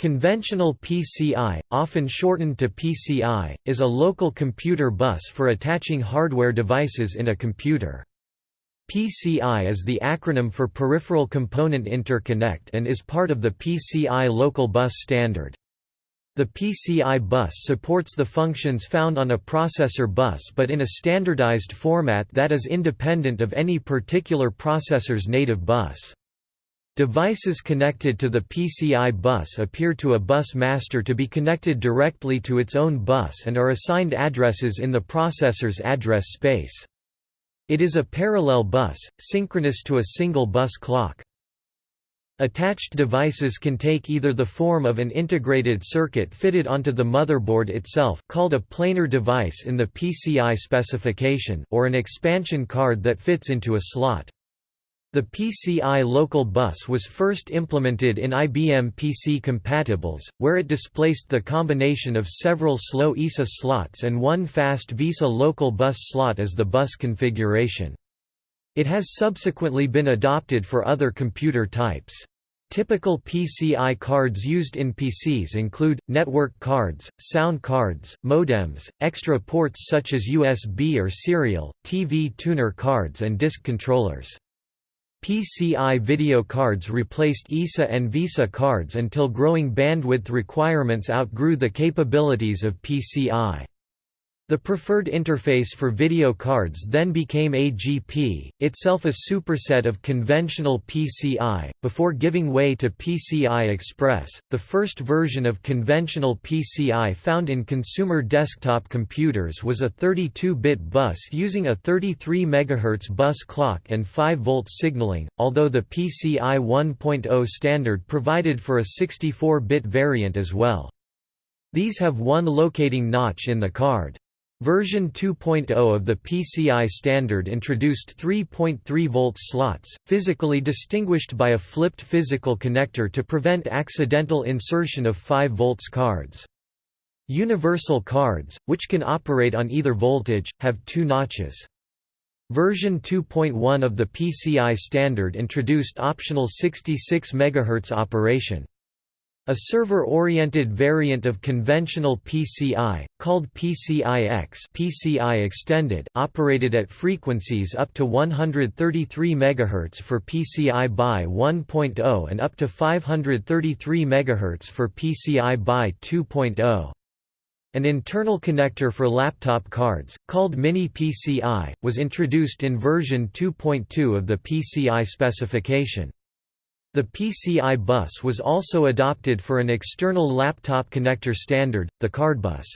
Conventional PCI, often shortened to PCI, is a local computer bus for attaching hardware devices in a computer. PCI is the acronym for Peripheral Component Interconnect and is part of the PCI Local Bus Standard. The PCI bus supports the functions found on a processor bus but in a standardized format that is independent of any particular processor's native bus. Devices connected to the PCI bus appear to a bus master to be connected directly to its own bus and are assigned addresses in the processor's address space. It is a parallel bus, synchronous to a single bus clock. Attached devices can take either the form of an integrated circuit fitted onto the motherboard itself called a planar device in the PCI specification or an expansion card that fits into a slot. The PCI local bus was first implemented in IBM PC compatibles, where it displaced the combination of several slow ISA slots and one fast VESA local bus slot as the bus configuration. It has subsequently been adopted for other computer types. Typical PCI cards used in PCs include, network cards, sound cards, modems, extra ports such as USB or serial, TV tuner cards and disk controllers. PCI video cards replaced ISA and VESA cards until growing bandwidth requirements outgrew the capabilities of PCI. The preferred interface for video cards then became AGP, itself a superset of conventional PCI, before giving way to PCI Express. The first version of conventional PCI found in consumer desktop computers was a 32-bit bus using a 33 MHz bus clock and 5 volt signaling, although the PCI 1.0 standard provided for a 64-bit variant as well. These have one locating notch in the card. Version 2.0 of the PCI standard introduced 3.3 volt slots, physically distinguished by a flipped physical connector to prevent accidental insertion of 5 volts cards. Universal cards, which can operate on either voltage, have two notches. Version 2.1 of the PCI standard introduced optional 66 MHz operation. A server-oriented variant of conventional PCI, called PCI-X PCI Extended, operated at frequencies up to 133 MHz for PCI BY 1.0 and up to 533 MHz for PCI BY 2.0. An internal connector for laptop cards, called Mini PCI, was introduced in version 2.2 of the PCI specification. The PCI bus was also adopted for an external laptop connector standard, the CardBus.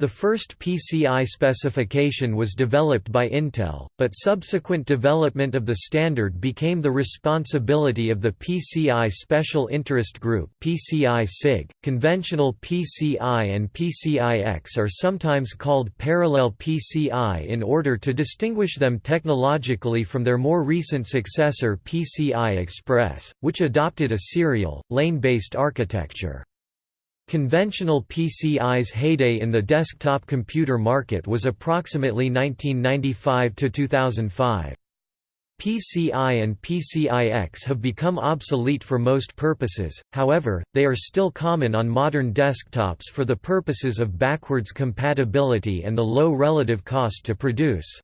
The first PCI specification was developed by Intel, but subsequent development of the standard became the responsibility of the PCI Special Interest Group (PCI SIG). Conventional PCI and PCI-X are sometimes called parallel PCI in order to distinguish them technologically from their more recent successor PCI Express, which adopted a serial, lane-based architecture. Conventional PCI's heyday in the desktop computer market was approximately 1995 to 2005. PCI and PCI-X have become obsolete for most purposes, however, they are still common on modern desktops for the purposes of backwards compatibility and the low relative cost to produce.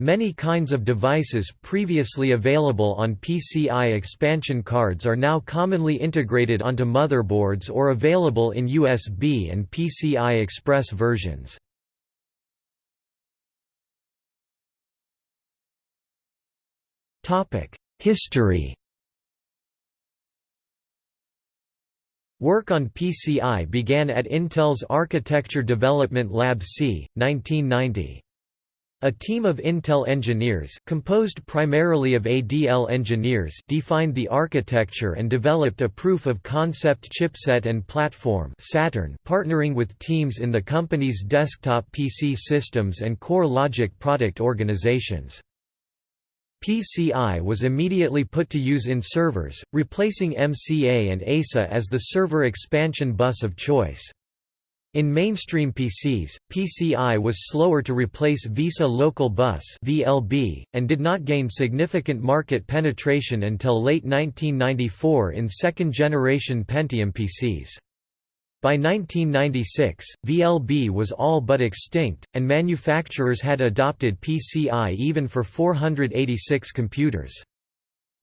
Many kinds of devices previously available on PCI expansion cards are now commonly integrated onto motherboards or available in USB and PCI Express versions. History Work on PCI began at Intel's Architecture Development Lab C, 1990. A team of Intel engineers composed primarily of ADL engineers defined the architecture and developed a proof-of-concept chipset and platform Saturn partnering with teams in the company's desktop PC systems and core logic product organizations. PCI was immediately put to use in servers, replacing MCA and EISA as the server expansion bus of choice. In mainstream PCs, PCI was slower to replace VESA Local Bus (VLB) and did not gain significant market penetration until late 1994 in second-generation Pentium PCs. By 1996, VLB was all but extinct, and manufacturers had adopted PCI even for 486 computers.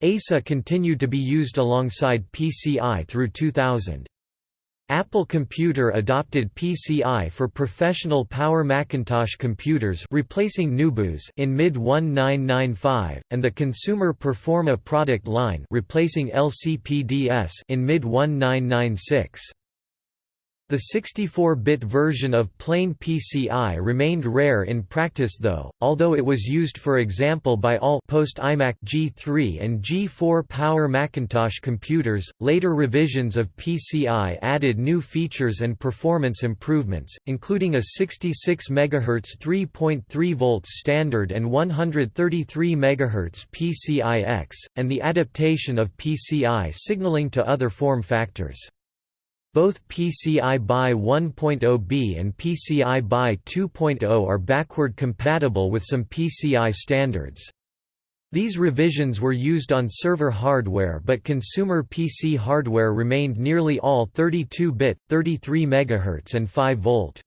EISA continued to be used alongside PCI through 2000. Apple Computer adopted PCI for professional Power Macintosh computers replacing NuBus in mid-1995, and the Consumer Performa product line replacing LCPDS in mid-1996. The 64-bit version of plain PCI remained rare in practice though, although it was used for example by all post-iMac G3 and G4 Power Macintosh computers. Later revisions of PCI added new features and performance improvements, including a 66 MHz 3.3 volts standard and 133 MHz PCI-X, and the adaptation of PCI signaling to other form factors. Both PCI BY 1.0b and PCI BY 2.0 are backward compatible with some PCI standards. These revisions were used on server hardware but consumer PC hardware remained nearly all 32-bit, 33 MHz and 5 volt.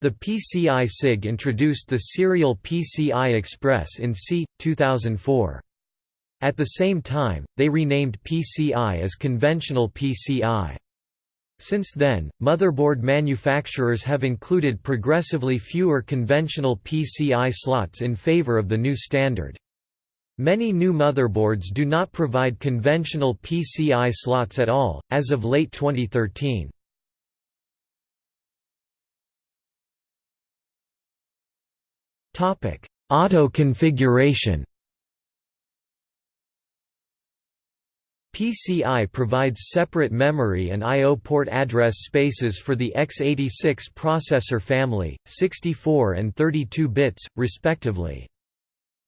The PCI SIG introduced the serial PCI Express in c. 2004. At the same time, they renamed PCI as conventional PCI. Since then, motherboard manufacturers have included progressively fewer conventional PCI slots in favor of the new standard. Many new motherboards do not provide conventional PCI slots at all, as of late 2013. Auto configuration PCI provides separate memory and I.O. port address spaces for the x86 processor family, 64 and 32 bits, respectively.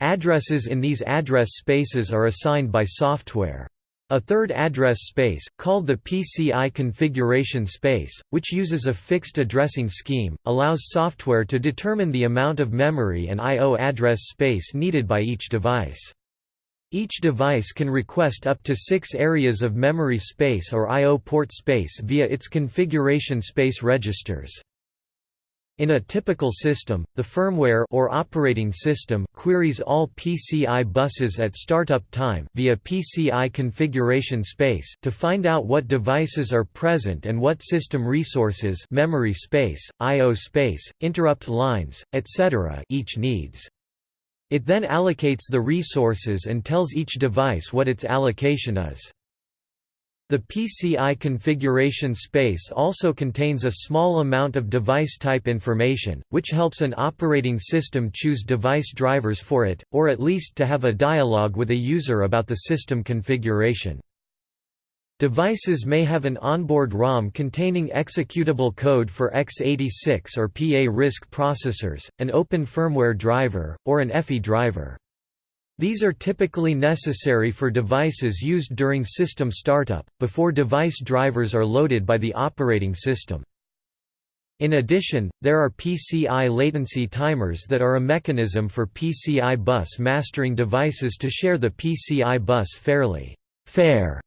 Addresses in these address spaces are assigned by software. A third address space, called the PCI configuration space, which uses a fixed addressing scheme, allows software to determine the amount of memory and I.O. address space needed by each device. Each device can request up to six areas of memory space or I.O. port space via its configuration space registers. In a typical system, the firmware or operating system queries all PCI buses at startup time via PCI configuration space to find out what devices are present and what system resources memory space, I.O. space, interrupt lines, etc. each needs. It then allocates the resources and tells each device what its allocation is. The PCI configuration space also contains a small amount of device type information, which helps an operating system choose device drivers for it, or at least to have a dialogue with a user about the system configuration. Devices may have an onboard ROM containing executable code for x86 or PA RISC processors, an open firmware driver, or an EFI driver. These are typically necessary for devices used during system startup, before device drivers are loaded by the operating system. In addition, there are PCI latency timers that are a mechanism for PCI bus mastering devices to share the PCI bus fairly fair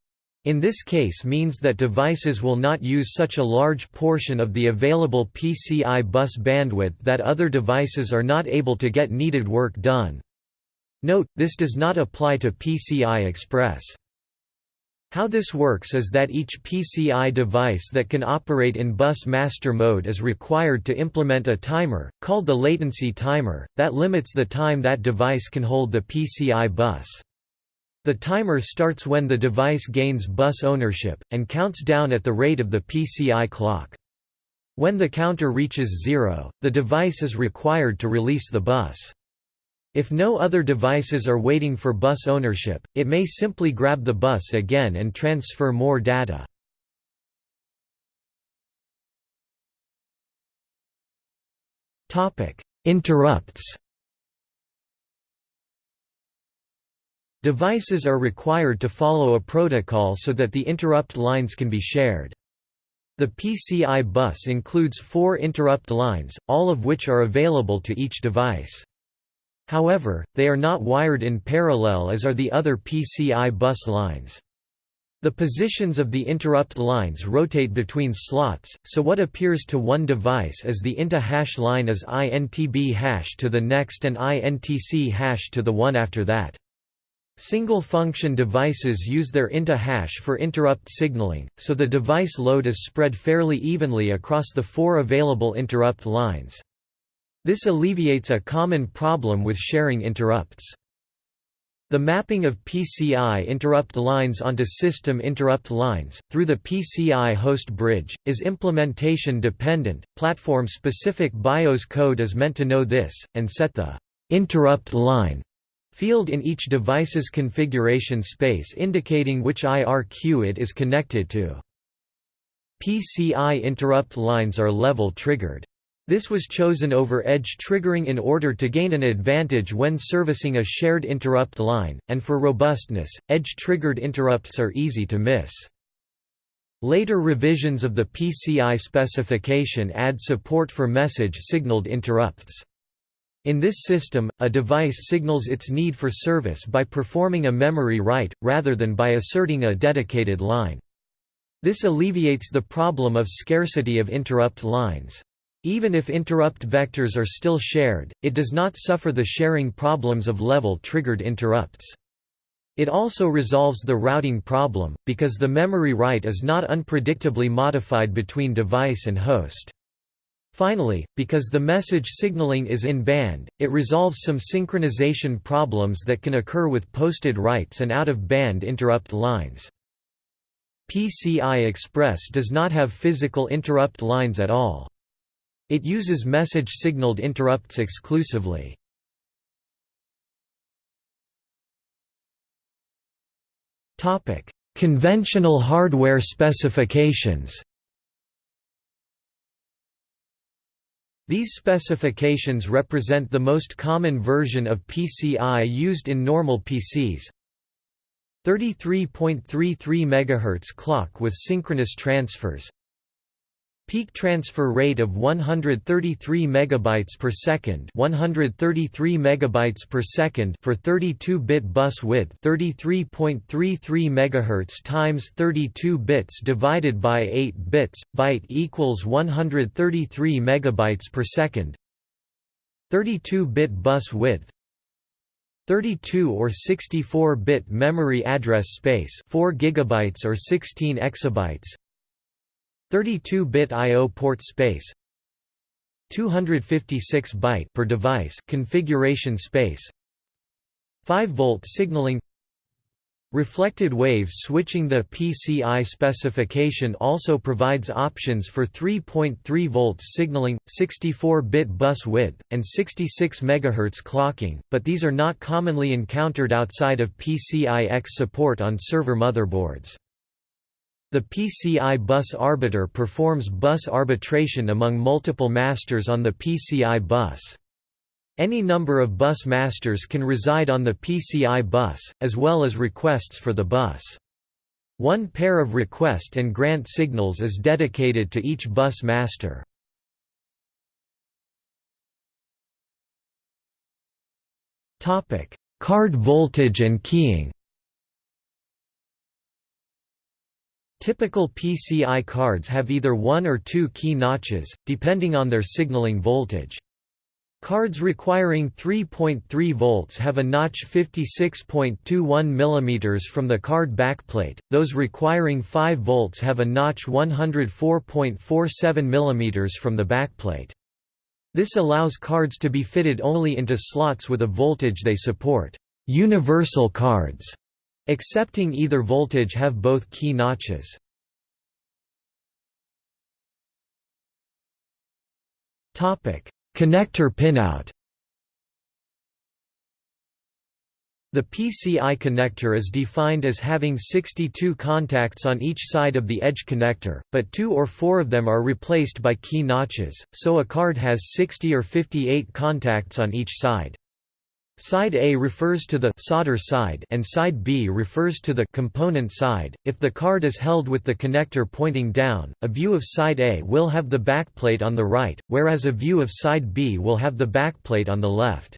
in this case means that devices will not use such a large portion of the available PCI bus bandwidth that other devices are not able to get needed work done. Note, this does not apply to PCI Express. How this works is that each PCI device that can operate in bus master mode is required to implement a timer, called the latency timer, that limits the time that device can hold the PCI bus. The timer starts when the device gains bus ownership, and counts down at the rate of the PCI clock. When the counter reaches zero, the device is required to release the bus. If no other devices are waiting for bus ownership, it may simply grab the bus again and transfer more data. Interrupts Devices are required to follow a protocol so that the interrupt lines can be shared. The PCI bus includes four interrupt lines, all of which are available to each device. However, they are not wired in parallel as are the other PCI bus lines. The positions of the interrupt lines rotate between slots, so what appears to one device as the INTA hash line is INTB hash to the next and INTC hash to the one after that. Single-function devices use their INTA hash for interrupt signaling, so the device load is spread fairly evenly across the four available interrupt lines. This alleviates a common problem with sharing interrupts. The mapping of PCI interrupt lines onto system interrupt lines, through the PCI host bridge, is implementation dependent. Platform specific BIOS code is meant to know this, and set the interrupt line field in each device's configuration space indicating which IRQ it is connected to. PCI interrupt lines are level triggered. This was chosen over edge triggering in order to gain an advantage when servicing a shared interrupt line, and for robustness, edge-triggered interrupts are easy to miss. Later revisions of the PCI specification add support for message-signaled interrupts. In this system, a device signals its need for service by performing a memory write, rather than by asserting a dedicated line. This alleviates the problem of scarcity of interrupt lines. Even if interrupt vectors are still shared, it does not suffer the sharing problems of level-triggered interrupts. It also resolves the routing problem, because the memory write is not unpredictably modified between device and host. Finally, because the message signaling is in band, it resolves some synchronization problems that can occur with posted writes and out-of-band interrupt lines. PCI Express does not have physical interrupt lines at all. It uses message-signaled interrupts exclusively. Conventional hardware specifications These specifications represent the most common version of PCI used in normal PCs. 33.33 MHz clock with synchronous transfers Peak transfer rate of 133 megabytes per second, 133 megabytes per second for 32-bit bus width, 33.33 megahertz times 32 bits divided by 8 bits, byte equals 133 megabytes per second. 32-bit bus width 32 or 64-bit memory address space 4 gigabytes or 16 exabytes 32-bit I/O port space 256 byte per device configuration space 5 volt signaling Reflected waves switching The PCI specification also provides options for 3.3 volts signaling, 64-bit bus width, and 66 MHz clocking, but these are not commonly encountered outside of PCI-X support on server motherboards. The PCI bus arbiter performs bus arbitration among multiple masters on the PCI bus. Any number of bus masters can reside on the PCI bus, as well as requests for the bus. One pair of request and grant signals is dedicated to each bus master. Card voltage and keying Typical PCI cards have either one or two key notches, depending on their signaling voltage. Cards requiring 3.3 volts have a notch 56.21 mm from the card backplate, those requiring 5 volts have a notch 104.47 mm from the backplate. This allows cards to be fitted only into slots with a voltage they support. Universal cards Accepting either voltage have both key notches. Topic: Connector pinout. The PCI connector is defined as having 62 contacts on each side of the edge connector, but two or four of them are replaced by key notches, so a card has 60 or 58 contacts on each side. Side A refers to the solder side and side B refers to the component side. If the card is held with the connector pointing down, a view of side A will have the backplate on the right, whereas a view of side B will have the backplate on the left.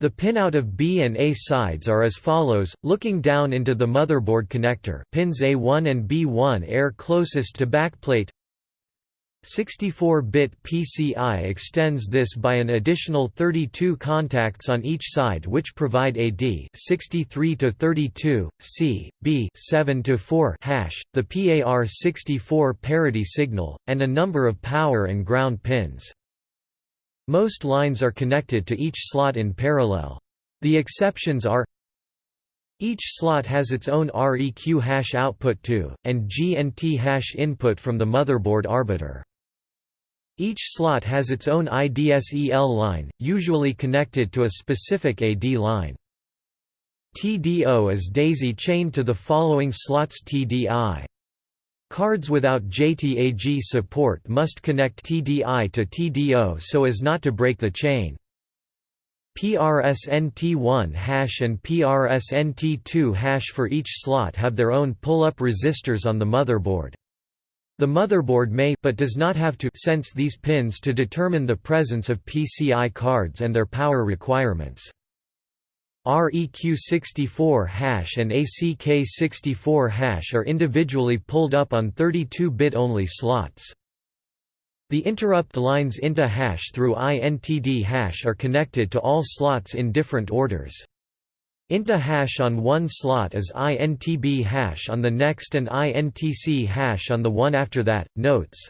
The pinout of B and A sides are as follows, looking down into the motherboard connector pins A1 and B1 air closest to backplate 64-bit PCI extends this by an additional 32 contacts on each side which provide AD 63 to 32, C, B 7 to 4 hash, the PAR64 parity signal, and a number of power and ground pins. Most lines are connected to each slot in parallel. The exceptions are each slot has its own REQ hash output to, and GNT hash input from the motherboard arbiter. Each slot has its own IDSEL line, usually connected to a specific AD line. TDO is daisy-chained to the following slots TDI. Cards without JTAG support must connect TDI to TDO so as not to break the chain. PRSNT1 hash and PRSNT2 hash for each slot have their own pull-up resistors on the motherboard. The motherboard may but does not have to sense these pins to determine the presence of PCI cards and their power requirements. REQ64 hash and ACK64 hash are individually pulled up on 32-bit only slots. The interrupt lines INTA hash through INTD hash are connected to all slots in different orders. INTA hash on one slot is INTB hash on the next and INTC hash on the one after that. Notes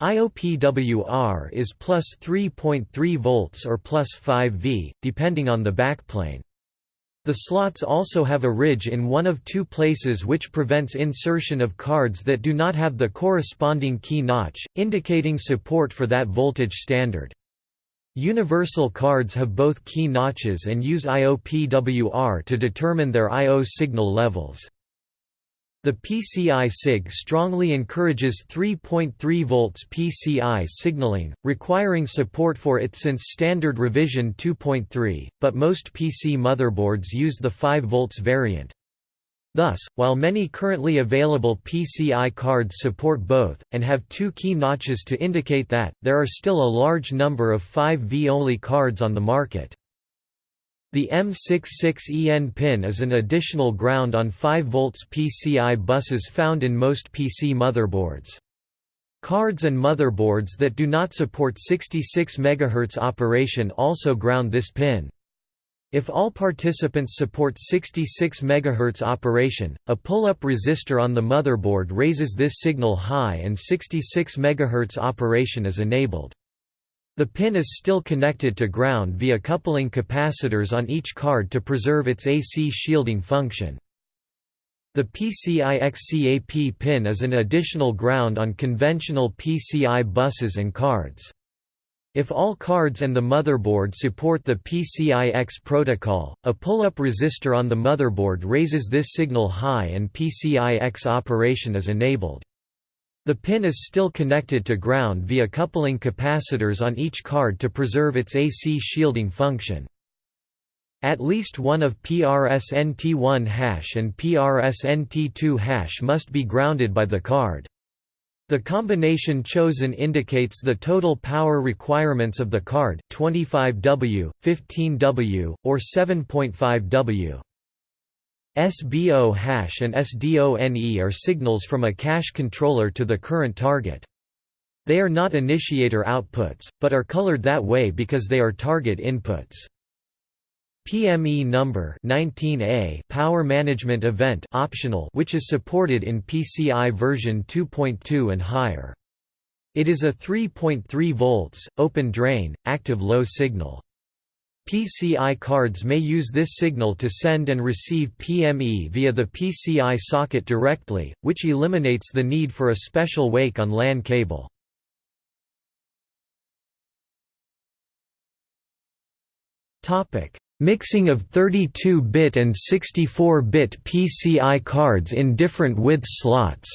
IOPWR is plus 3.3 volts or plus 5 V, depending on the backplane. The slots also have a ridge in one of two places which prevents insertion of cards that do not have the corresponding key notch, indicating support for that voltage standard. Universal cards have both key notches and use IOPWR to determine their I.O. signal levels. The PCI SIG strongly encourages 3.3 volts PCI signaling, requiring support for it since standard revision 2.3, but most PC motherboards use the 5 volts variant. Thus, while many currently available PCI cards support both, and have two key notches to indicate that, there are still a large number of 5V-only cards on the market. The M66EN pin is an additional ground on 5 volts PCI buses found in most PC motherboards. Cards and motherboards that do not support 66 MHz operation also ground this pin. If all participants support 66 MHz operation, a pull-up resistor on the motherboard raises this signal high and 66 MHz operation is enabled. The pin is still connected to ground via coupling capacitors on each card to preserve its AC shielding function. The PCI-XCAP pin is an additional ground on conventional PCI buses and cards. If all cards and the motherboard support the PCI-X protocol, a pull-up resistor on the motherboard raises this signal high and PCI-X operation is enabled. The pin is still connected to ground via coupling capacitors on each card to preserve its AC shielding function. At least one of PRSNT1 hash and PRSNT2 hash must be grounded by the card. The combination chosen indicates the total power requirements of the card 25W, 15W, or 7.5W. SBO hash and SDONE are signals from a cache controller to the current target. They are not initiator outputs, but are colored that way because they are target inputs. PME number 19A Power Management Event optional which is supported in PCI version 2.2 and higher. It is a 3.3 volts, open drain, active low signal. PCI cards may use this signal to send and receive PME via the PCI socket directly, which eliminates the need for a special wake on LAN cable. Topic: Mixing of 32-bit and 64-bit PCI cards in different width slots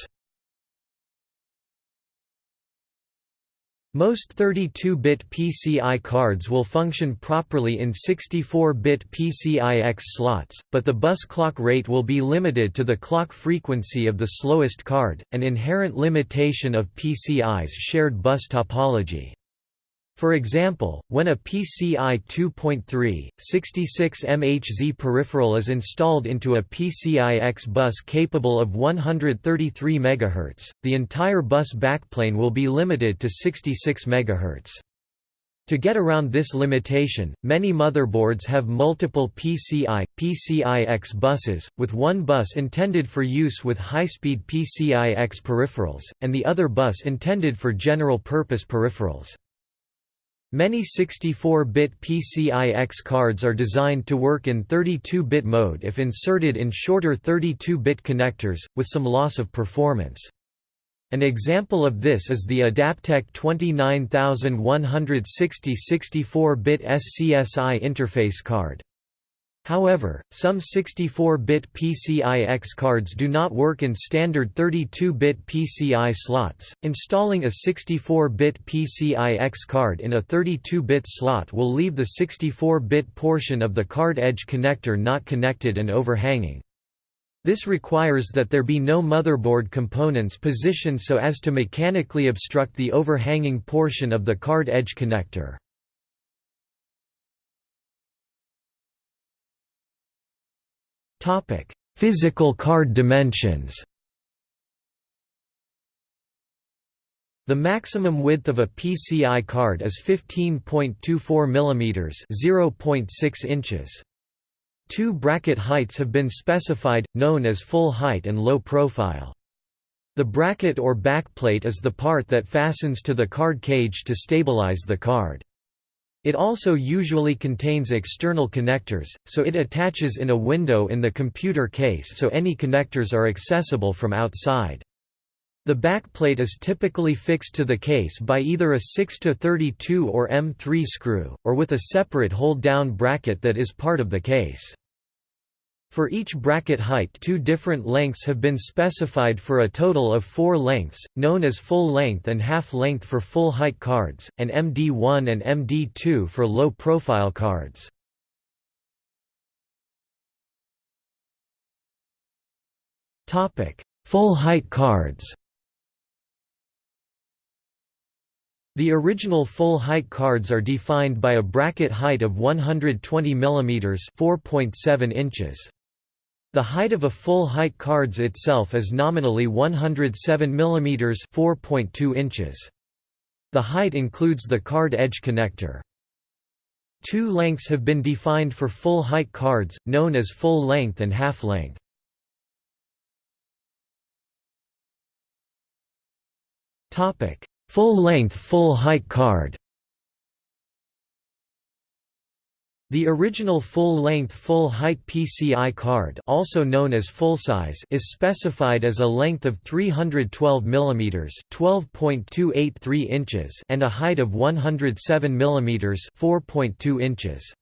Most 32-bit PCI cards will function properly in 64-bit PCIX slots, but the bus clock rate will be limited to the clock frequency of the slowest card, an inherent limitation of PCI's shared bus topology. For example, when a PCI 2.3, 66 MHz peripheral is installed into a PCIX bus capable of 133 MHz, the entire bus backplane will be limited to 66 MHz. To get around this limitation, many motherboards have multiple PCI, PCIX buses, with one bus intended for use with high-speed PCIX peripherals, and the other bus intended for general-purpose peripherals. Many 64-bit PCIX cards are designed to work in 32-bit mode if inserted in shorter 32-bit connectors, with some loss of performance. An example of this is the Adaptec 29160 64-bit SCSI interface card. However, some 64-bit PCIX cards do not work in standard 32-bit PCI slots. Installing a 64-bit PCIX card in a 32-bit slot will leave the 64-bit portion of the card edge connector not connected and overhanging. This requires that there be no motherboard components positioned so as to mechanically obstruct the overhanging portion of the card edge connector. Physical card dimensions. The maximum width of a PCI card is 15.24 mm (0.6 inches). Two bracket heights have been specified, known as full height and low profile. The bracket or backplate is the part that fastens to the card cage to stabilize the card. It also usually contains external connectors, so it attaches in a window in the computer case so any connectors are accessible from outside. The backplate is typically fixed to the case by either a 6-32 or M3 screw, or with a separate hold-down bracket that is part of the case. For each bracket height two different lengths have been specified for a total of four lengths, known as full length and half length for full height cards, and MD1 and MD2 for low profile cards. Full height cards The original full-height cards are defined by a bracket height of 120 mm 4.7 inches. The height of a full-height cards itself is nominally 107 mm 4.2 inches. The height includes the card edge connector. Two lengths have been defined for full-height cards, known as full length and half length. Full-length full-height card The original full-length full-height PCI card also known as full-size is specified as a length of 312 mm 12.283 inches and a height of 107 mm 4.2 inches.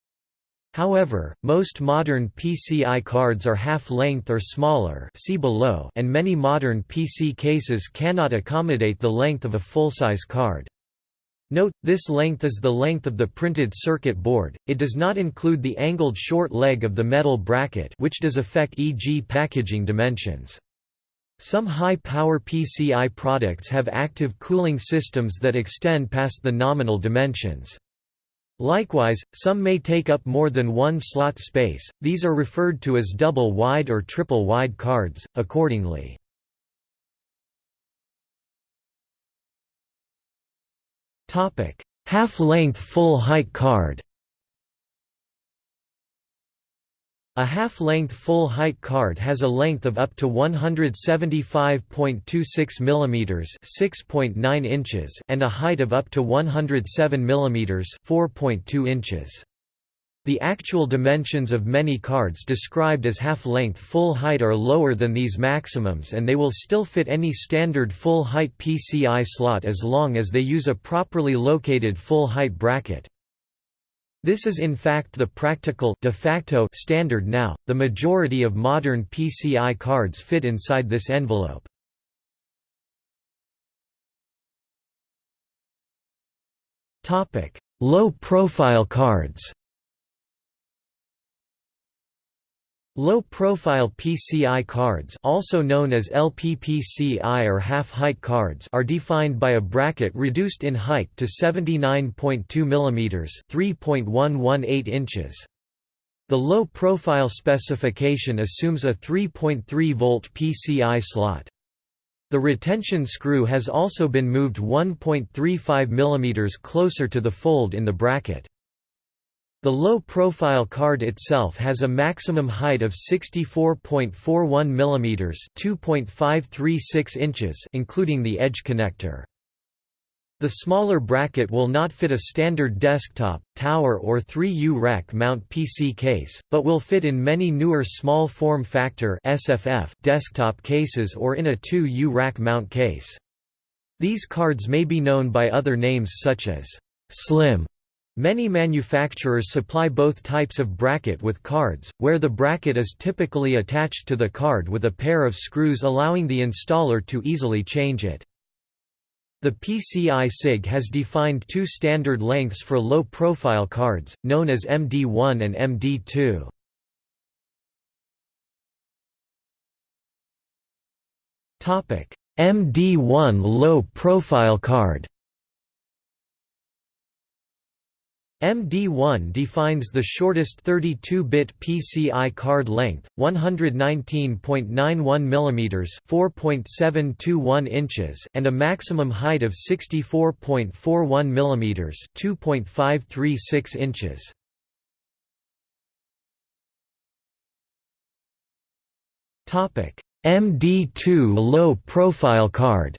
However, most modern PCI cards are half-length or smaller see below and many modern PC cases cannot accommodate the length of a full-size card. Note, this length is the length of the printed circuit board, it does not include the angled short leg of the metal bracket which does affect e.g. packaging dimensions. Some high-power PCI products have active cooling systems that extend past the nominal dimensions. Likewise, some may take up more than one slot space, these are referred to as double-wide or triple-wide cards, accordingly. Half-length full-height card A half-length full-height card has a length of up to 175.26 mm (6.9 inches) and a height of up to 107 mm (4.2 inches). The actual dimensions of many cards described as half-length full height are lower than these maximums and they will still fit any standard full-height PCI slot as long as they use a properly located full-height bracket. This is in fact the practical de facto standard now, the majority of modern PCI cards fit inside this envelope. Low-profile cards Low-profile PCI cards also known as LPPCI or half-height cards are defined by a bracket reduced in height to 79.2 mm 3.118 inches. The low-profile specification assumes a 3.3-volt PCI slot. The retention screw has also been moved 1.35 mm closer to the fold in the bracket. The low-profile card itself has a maximum height of 64.41 mm (2.536 inches) including the edge connector. The smaller bracket will not fit a standard desktop, tower or 3U rack mount PC case, but will fit in many newer small form factor SFF desktop cases or in a 2U rack mount case. These cards may be known by other names such as slim Many manufacturers supply both types of bracket with cards, where the bracket is typically attached to the card with a pair of screws allowing the installer to easily change it. The PCI SIG has defined two standard lengths for low-profile cards, known as MD1 and MD2. MD1 low-profile card MD1 defines the shortest 32-bit PCI card length, 119.91 mm (4.721 inches) and a maximum height of 64.41 mm (2.536 inches). Topic: MD2 low-profile card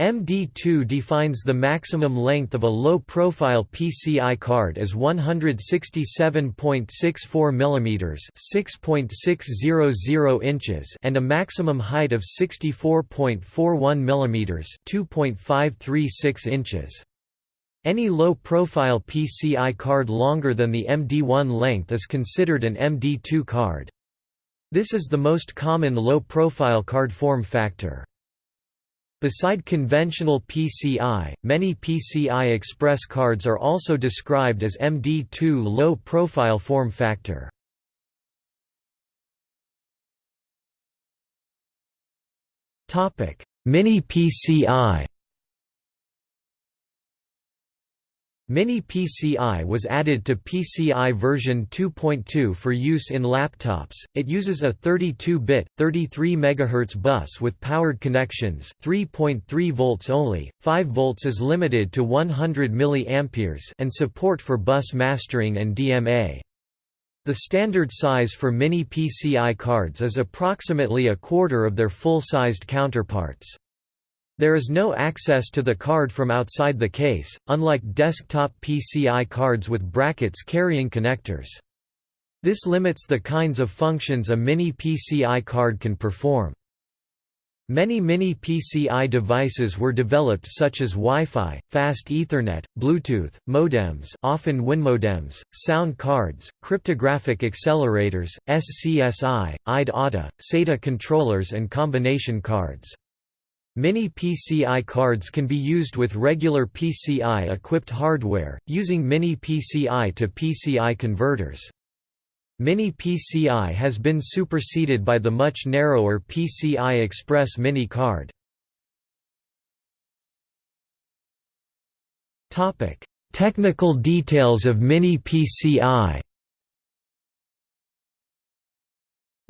MD2 defines the maximum length of a low-profile PCI card as 167.64 mm (6.600 inches) and a maximum height of 64.41 mm (2.536 inches). Any low-profile PCI card longer than the MD1 length is considered an MD2 card. This is the most common low-profile card form factor. Beside conventional PCI, many PCI Express cards are also described as MD2 low-profile form factor. Mini PCI Mini PCI was added to PCI version 2.2 for use in laptops. It uses a 32-bit, 33 MHz bus with powered connections, 3.3 volts only. 5 volts is limited to 100 mA and support for bus mastering and DMA. The standard size for mini PCI cards is approximately a quarter of their full-sized counterparts. There is no access to the card from outside the case, unlike desktop PCI cards with brackets carrying connectors. This limits the kinds of functions a mini PCI card can perform. Many mini PCI devices were developed such as Wi-Fi, fast Ethernet, Bluetooth, modems often WinModems, sound cards, cryptographic accelerators, SCSI, IDE-ATA, SATA controllers and combination cards. Mini PCI cards can be used with regular PCI-equipped hardware, using Mini PCI to PCI converters. Mini PCI has been superseded by the much narrower PCI Express Mini card. Technical details of Mini PCI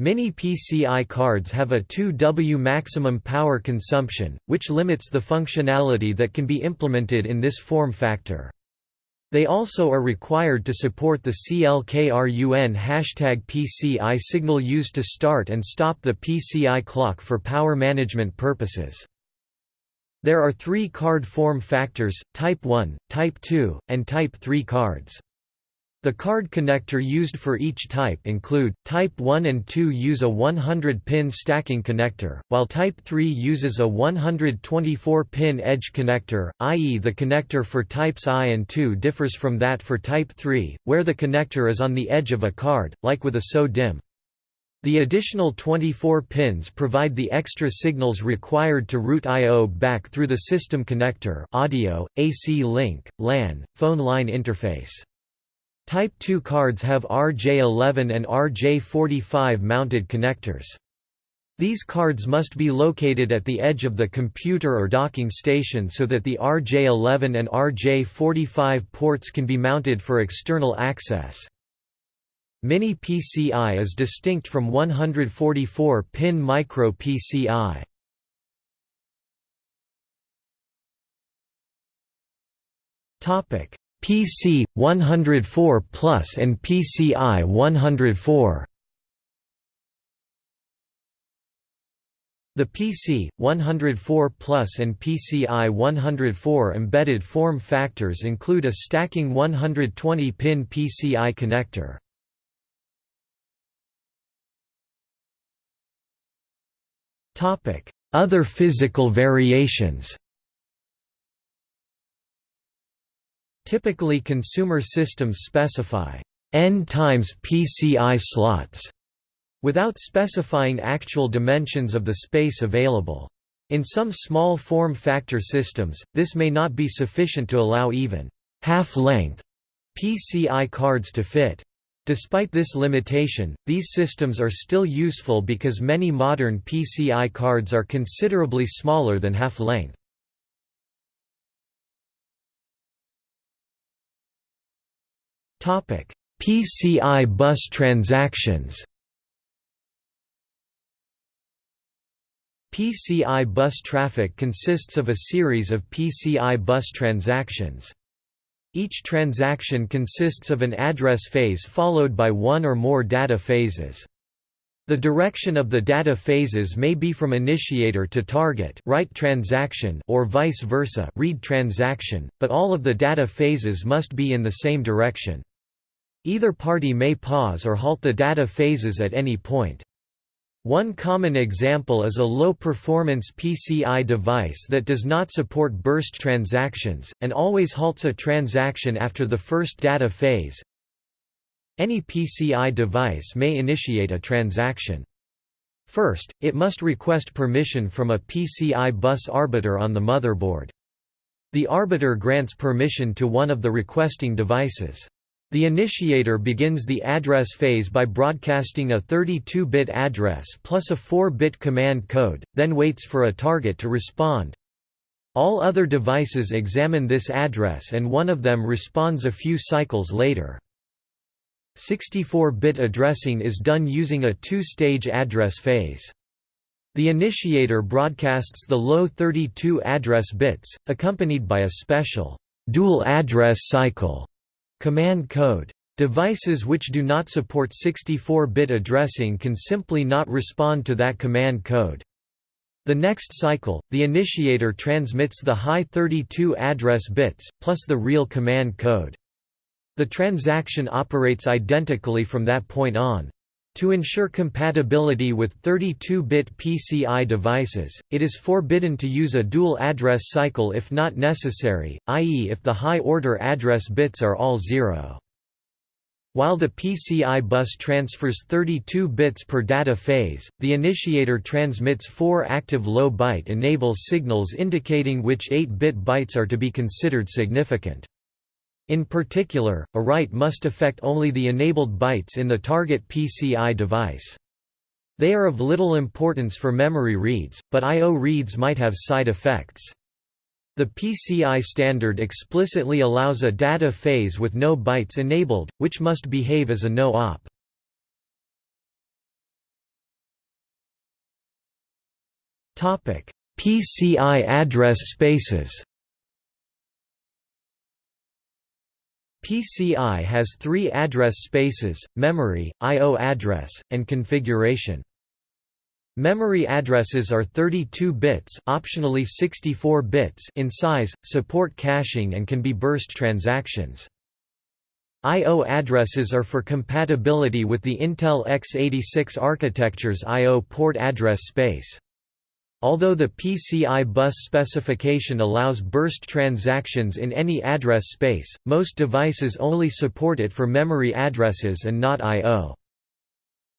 Mini PCI cards have a 2W maximum power consumption, which limits the functionality that can be implemented in this form factor. They also are required to support the CLKRUN hashtag PCI signal used to start and stop the PCI clock for power management purposes. There are three card form factors, Type 1, Type 2, and Type 3 cards. The card connector used for each type include, Type 1 and 2 use a 100-pin stacking connector, while Type 3 uses a 124-pin edge connector, i.e. the connector for Types I and 2 differs from that for Type 3, where the connector is on the edge of a card, like with a SO-DIMM. The additional 24 pins provide the extra signals required to route I.O. back through the system connector audio, AC link, LAN, phone line interface. Type 2 cards have RJ11 and RJ45 mounted connectors. These cards must be located at the edge of the computer or docking station so that the RJ11 and RJ45 ports can be mounted for external access. Mini PCI is distinct from 144-pin micro PCI. Topic: PC 104 Plus and PCI 104. The PC 104 Plus and PCI 104 embedded form factors include a stacking 120-pin PCI connector. Other physical variations. Typically consumer systems specify n times PCI slots without specifying actual dimensions of the space available. In some small form factor systems, this may not be sufficient to allow even half-length PCI cards to fit. Despite this limitation, these systems are still useful because many modern PCI cards are considerably smaller than half-length. PCI bus transactions PCI bus traffic consists of a series of PCI bus transactions. Each transaction consists of an address phase followed by one or more data phases. The direction of the data phases may be from initiator to target write transaction or vice versa read transaction, but all of the data phases must be in the same direction. Either party may pause or halt the data phases at any point. One common example is a low-performance PCI device that does not support burst transactions, and always halts a transaction after the first data phase. Any PCI device may initiate a transaction. First, it must request permission from a PCI bus arbiter on the motherboard. The arbiter grants permission to one of the requesting devices. The initiator begins the address phase by broadcasting a 32-bit address plus a 4-bit command code, then waits for a target to respond. All other devices examine this address and one of them responds a few cycles later. 64-bit addressing is done using a two-stage address phase. The initiator broadcasts the low 32 address bits, accompanied by a special dual address cycle Command code. Devices which do not support 64-bit addressing can simply not respond to that command code. The next cycle, the initiator transmits the high 32 address bits, plus the real command code. The transaction operates identically from that point on. To ensure compatibility with 32-bit PCI devices, it is forbidden to use a dual address cycle if not necessary, i.e. if the high-order address bits are all zero. While the PCI bus transfers 32 bits per data phase, the initiator transmits four active low byte enable signals indicating which 8-bit bytes are to be considered significant. In particular, a write must affect only the enabled bytes in the target PCI device. They are of little importance for memory reads, but I.O. reads might have side effects. The PCI standard explicitly allows a data phase with no bytes enabled, which must behave as a no-op. PCI address spaces PCI has three address spaces, memory, I.O. address, and configuration. Memory addresses are 32 bits optionally 64 bits in size, support caching and can be burst transactions. I.O. addresses are for compatibility with the Intel x86 architecture's I.O. port address space. Although the PCI bus specification allows burst transactions in any address space, most devices only support it for memory addresses and not I.O.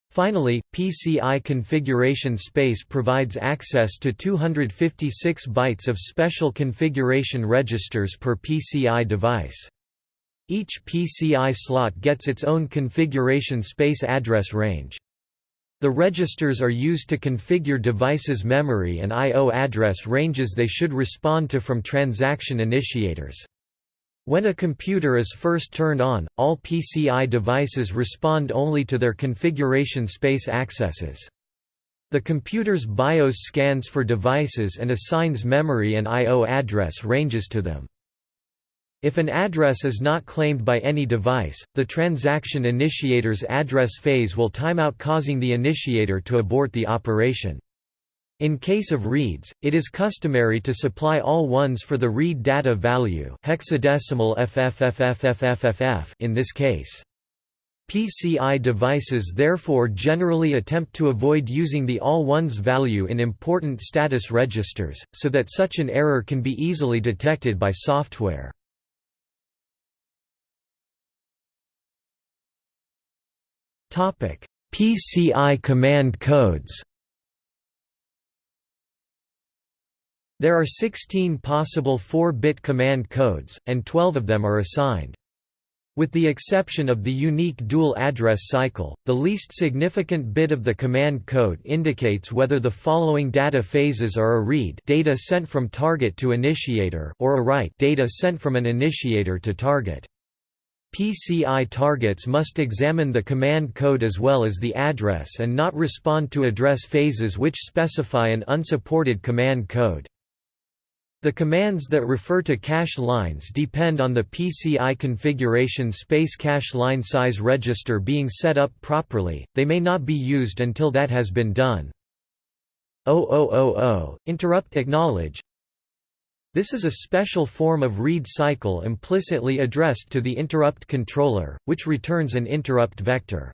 Finally, PCI configuration space provides access to 256 bytes of special configuration registers per PCI device. Each PCI slot gets its own configuration space address range. The registers are used to configure devices' memory and I.O. address ranges they should respond to from transaction initiators. When a computer is first turned on, all PCI devices respond only to their configuration space accesses. The computer's BIOS scans for devices and assigns memory and I.O. address ranges to them. If an address is not claimed by any device, the transaction initiator's address phase will timeout causing the initiator to abort the operation. In case of reads, it is customary to supply all ones for the read data value hexadecimal FFFFFFF in this case. PCI devices therefore generally attempt to avoid using the all ones value in important status registers, so that such an error can be easily detected by software. PCI command codes There are 16 possible 4-bit command codes, and 12 of them are assigned. With the exception of the unique dual address cycle, the least significant bit of the command code indicates whether the following data phases are a read data sent from target to initiator or a write data sent from an initiator to target. PCI targets must examine the command code as well as the address and not respond to address phases which specify an unsupported command code. The commands that refer to cache lines depend on the PCI configuration space cache line size register being set up properly, they may not be used until that has been done. 0000, interrupt acknowledge This is a special form of read cycle implicitly addressed to the interrupt controller, which returns an interrupt vector.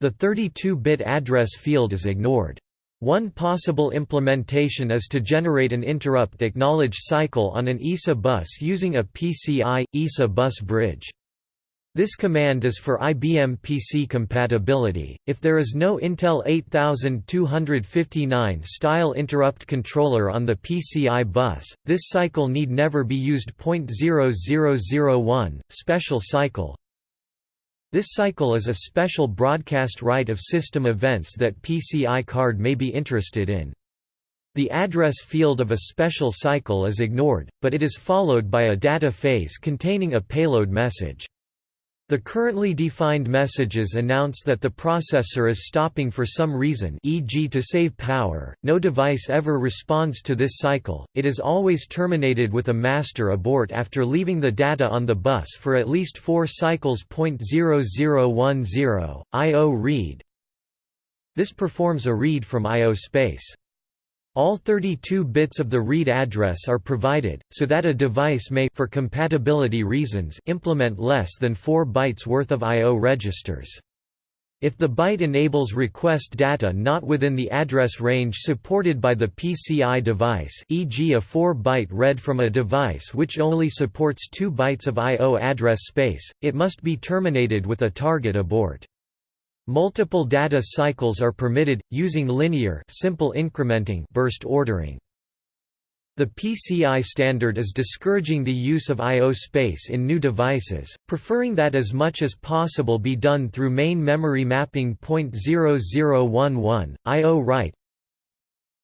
The 32-bit address field is ignored. One possible implementation is to generate an interrupt acknowledge cycle on an ISA bus using a PCI ISA bus bridge. This command is for IBM PC compatibility. If there is no Intel 8259 style interrupt controller on the PCI bus, this cycle need never be used. 0001 special cycle this cycle is a special broadcast write of system events that PCI card may be interested in. The address field of a special cycle is ignored, but it is followed by a data phase containing a payload message. The currently defined messages announce that the processor is stopping for some reason e.g. to save power. No device ever responds to this cycle, it is always terminated with a master abort after leaving the data on the bus for at least four cycles. 0010, I.O. read This performs a read from I.O. space. All 32 bits of the read address are provided, so that a device may for compatibility reasons implement less than 4 bytes worth of I.O. registers. If the byte enables request data not within the address range supported by the PCI device e.g. a 4-byte read from a device which only supports 2 bytes of I.O. address space, it must be terminated with a target abort. Multiple data cycles are permitted, using linear simple incrementing burst ordering. The PCI standard is discouraging the use of I.O. space in new devices, preferring that as much as possible be done through main memory mapping. 0011, I.O. write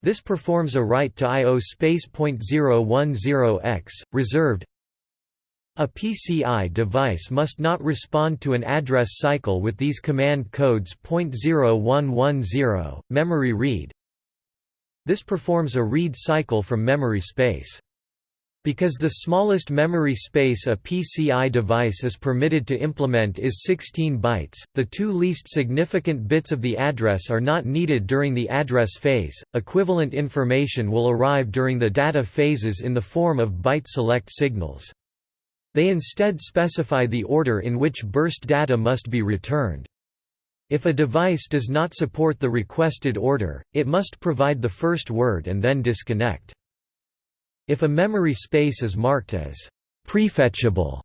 This performs a write to I.O. space. 010x, reserved a PCI device must not respond to an address cycle with these command codes .0110, memory read. This performs a read cycle from memory space. Because the smallest memory space a PCI device is permitted to implement is 16 bytes, the two least significant bits of the address are not needed during the address phase. Equivalent information will arrive during the data phases in the form of byte select signals. They instead specify the order in which burst data must be returned. If a device does not support the requested order, it must provide the first word and then disconnect. If a memory space is marked as prefetchable,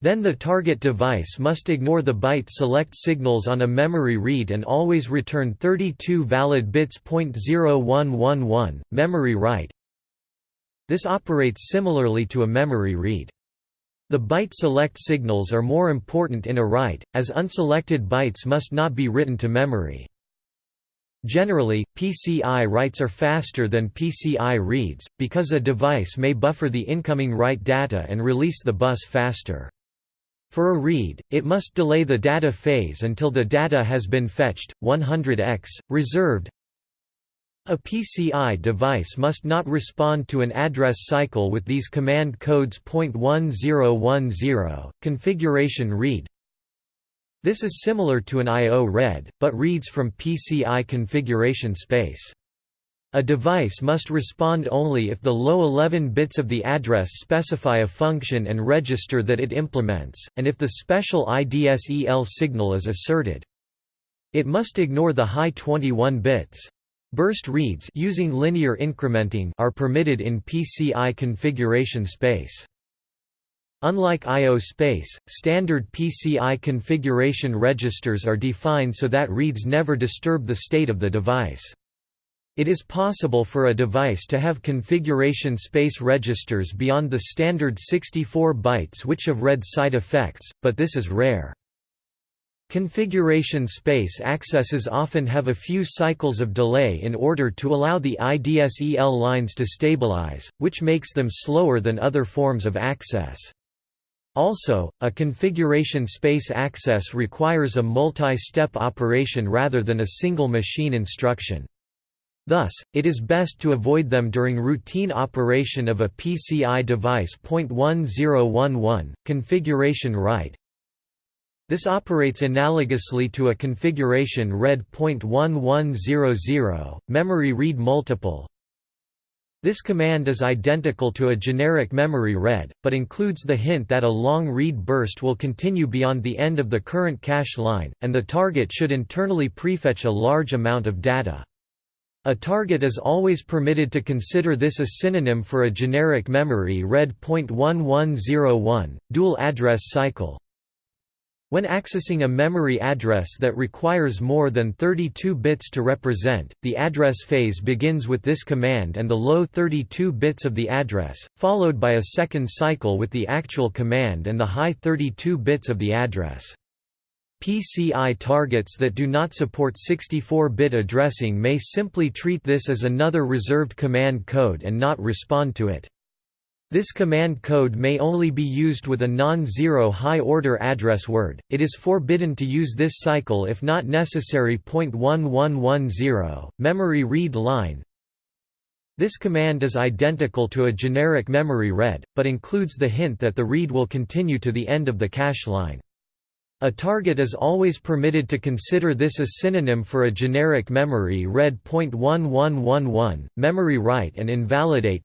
Then the target device must ignore the byte select signals on a memory read and always return 32 valid bits. 0111, memory write. This operates similarly to a memory read. The byte select signals are more important in a write, as unselected bytes must not be written to memory. Generally, PCI writes are faster than PCI reads, because a device may buffer the incoming write data and release the bus faster. For a read, it must delay the data phase until the data has been fetched, 100x, reserved, a PCI device must not respond to an address cycle with these command codes. 1010 configuration read This is similar to an I.O. read, but reads from PCI configuration space. A device must respond only if the low 11 bits of the address specify a function and register that it implements, and if the special IDSEL signal is asserted. It must ignore the high 21 bits. Burst reads using linear incrementing are permitted in PCI configuration space. Unlike I.O. space, standard PCI configuration registers are defined so that reads never disturb the state of the device. It is possible for a device to have configuration space registers beyond the standard 64 bytes which have read side effects, but this is rare. Configuration space accesses often have a few cycles of delay in order to allow the IDSEL lines to stabilize, which makes them slower than other forms of access. Also, a configuration space access requires a multi-step operation rather than a single machine instruction. Thus, it is best to avoid them during routine operation of a PCI device. 1011 configuration write this operates analogously to a configuration read .1100, memory read multiple. This command is identical to a generic memory read, but includes the hint that a long read burst will continue beyond the end of the current cache line, and the target should internally prefetch a large amount of data. A target is always permitted to consider this a synonym for a generic memory read .1101, dual address cycle, when accessing a memory address that requires more than 32 bits to represent, the address phase begins with this command and the low 32 bits of the address, followed by a second cycle with the actual command and the high 32 bits of the address. PCI targets that do not support 64-bit addressing may simply treat this as another reserved command code and not respond to it. This command code may only be used with a non-zero high-order address word, it is forbidden to use this cycle if not necessary. 1110, memory read line This command is identical to a generic memory read, but includes the hint that the read will continue to the end of the cache line. A target is always permitted to consider this a synonym for a generic memory read. 1111, memory write and invalidate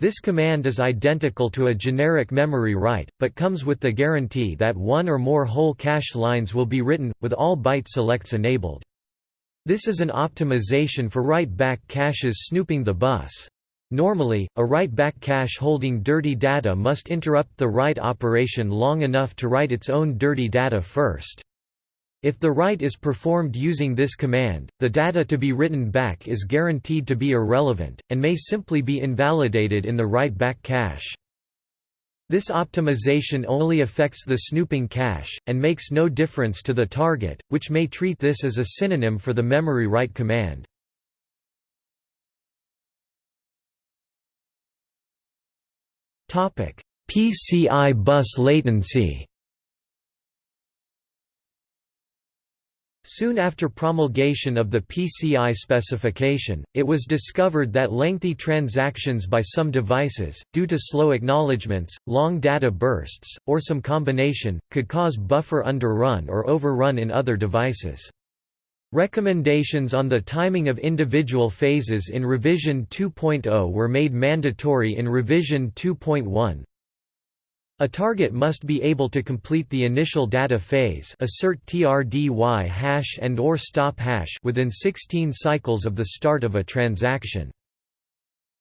this command is identical to a generic memory write, but comes with the guarantee that one or more whole cache lines will be written, with all byte selects enabled. This is an optimization for write-back caches snooping the bus. Normally, a write-back cache holding dirty data must interrupt the write operation long enough to write its own dirty data first. If the write is performed using this command, the data to be written back is guaranteed to be irrelevant, and may simply be invalidated in the write-back cache. This optimization only affects the snooping cache, and makes no difference to the target, which may treat this as a synonym for the memory write command. PCI bus latency Soon after promulgation of the PCI specification, it was discovered that lengthy transactions by some devices, due to slow acknowledgements, long data bursts, or some combination, could cause buffer underrun or overrun in other devices. Recommendations on the timing of individual phases in Revision 2.0 were made mandatory in Revision 2.1, a target must be able to complete the initial data phase assert TRDY hash and or stop hash within 16 cycles of the start of a transaction.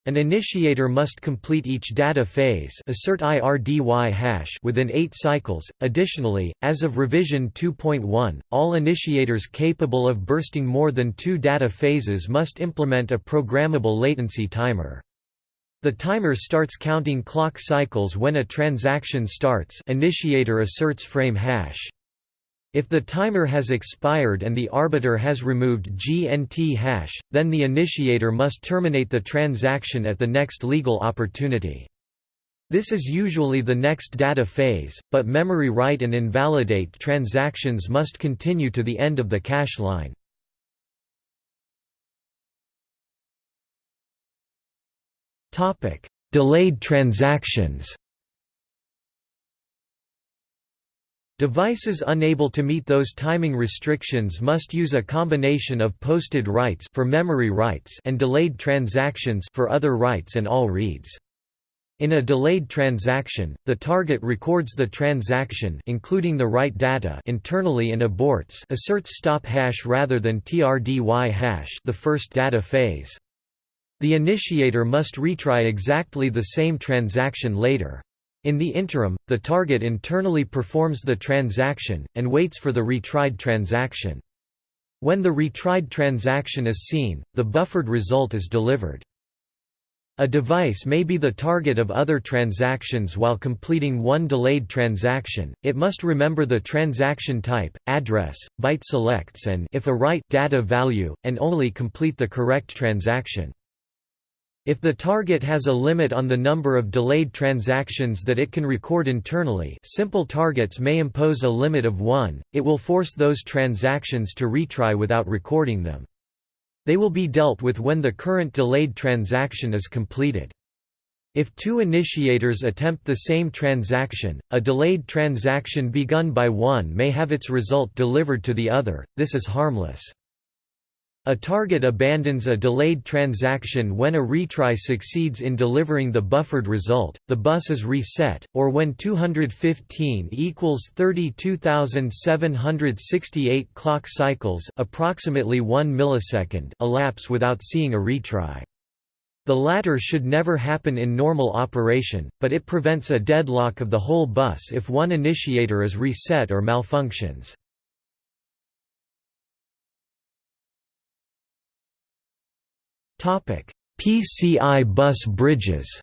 An initiator must complete each data phase assert IRDY hash within 8 cycles. Additionally, as of revision 2.1, all initiators capable of bursting more than 2 data phases must implement a programmable latency timer. The timer starts counting clock cycles when a transaction starts initiator asserts frame hash. If the timer has expired and the arbiter has removed GNT hash, then the initiator must terminate the transaction at the next legal opportunity. This is usually the next data phase, but memory write and invalidate transactions must continue to the end of the cache line. Delayed transactions Devices unable to meet those timing restrictions must use a combination of posted writes for memory writes and delayed transactions for other writes and all reads. In a delayed transaction, the target records the transaction including the write data internally and aborts asserts stop hash rather than TRDY hash the first data phase. The initiator must retry exactly the same transaction later. In the interim, the target internally performs the transaction, and waits for the retried transaction. When the retried transaction is seen, the buffered result is delivered. A device may be the target of other transactions while completing one delayed transaction, it must remember the transaction type, address, byte selects and if a write data value, and only complete the correct transaction. If the target has a limit on the number of delayed transactions that it can record internally simple targets may impose a limit of 1, it will force those transactions to retry without recording them. They will be dealt with when the current delayed transaction is completed. If two initiators attempt the same transaction, a delayed transaction begun by one may have its result delivered to the other, this is harmless. A target abandons a delayed transaction when a retry succeeds in delivering the buffered result, the bus is reset, or when 215 equals 32,768 clock cycles approximately 1 millisecond elapse without seeing a retry. The latter should never happen in normal operation, but it prevents a deadlock of the whole bus if one initiator is reset or malfunctions. PCI bus bridges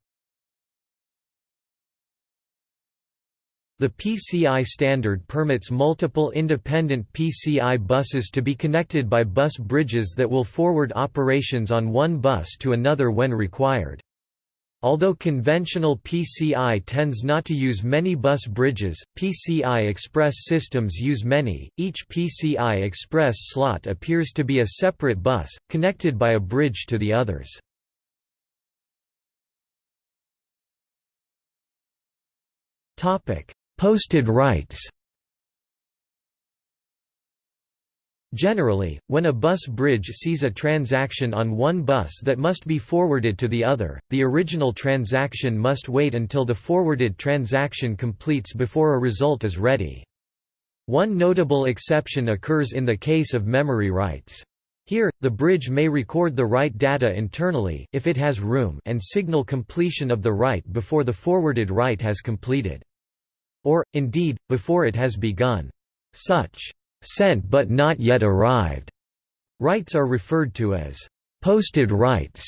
The PCI standard permits multiple independent PCI buses to be connected by bus bridges that will forward operations on one bus to another when required. Although conventional PCI tends not to use many bus bridges, PCI Express systems use many. Each PCI Express slot appears to be a separate bus, connected by a bridge to the others. Posted writes Generally, when a bus bridge sees a transaction on one bus that must be forwarded to the other, the original transaction must wait until the forwarded transaction completes before a result is ready. One notable exception occurs in the case of memory writes. Here, the bridge may record the write data internally if it has room and signal completion of the write before the forwarded write has completed. Or, indeed, before it has begun. Such sent but not yet arrived. writes are referred to as posted writes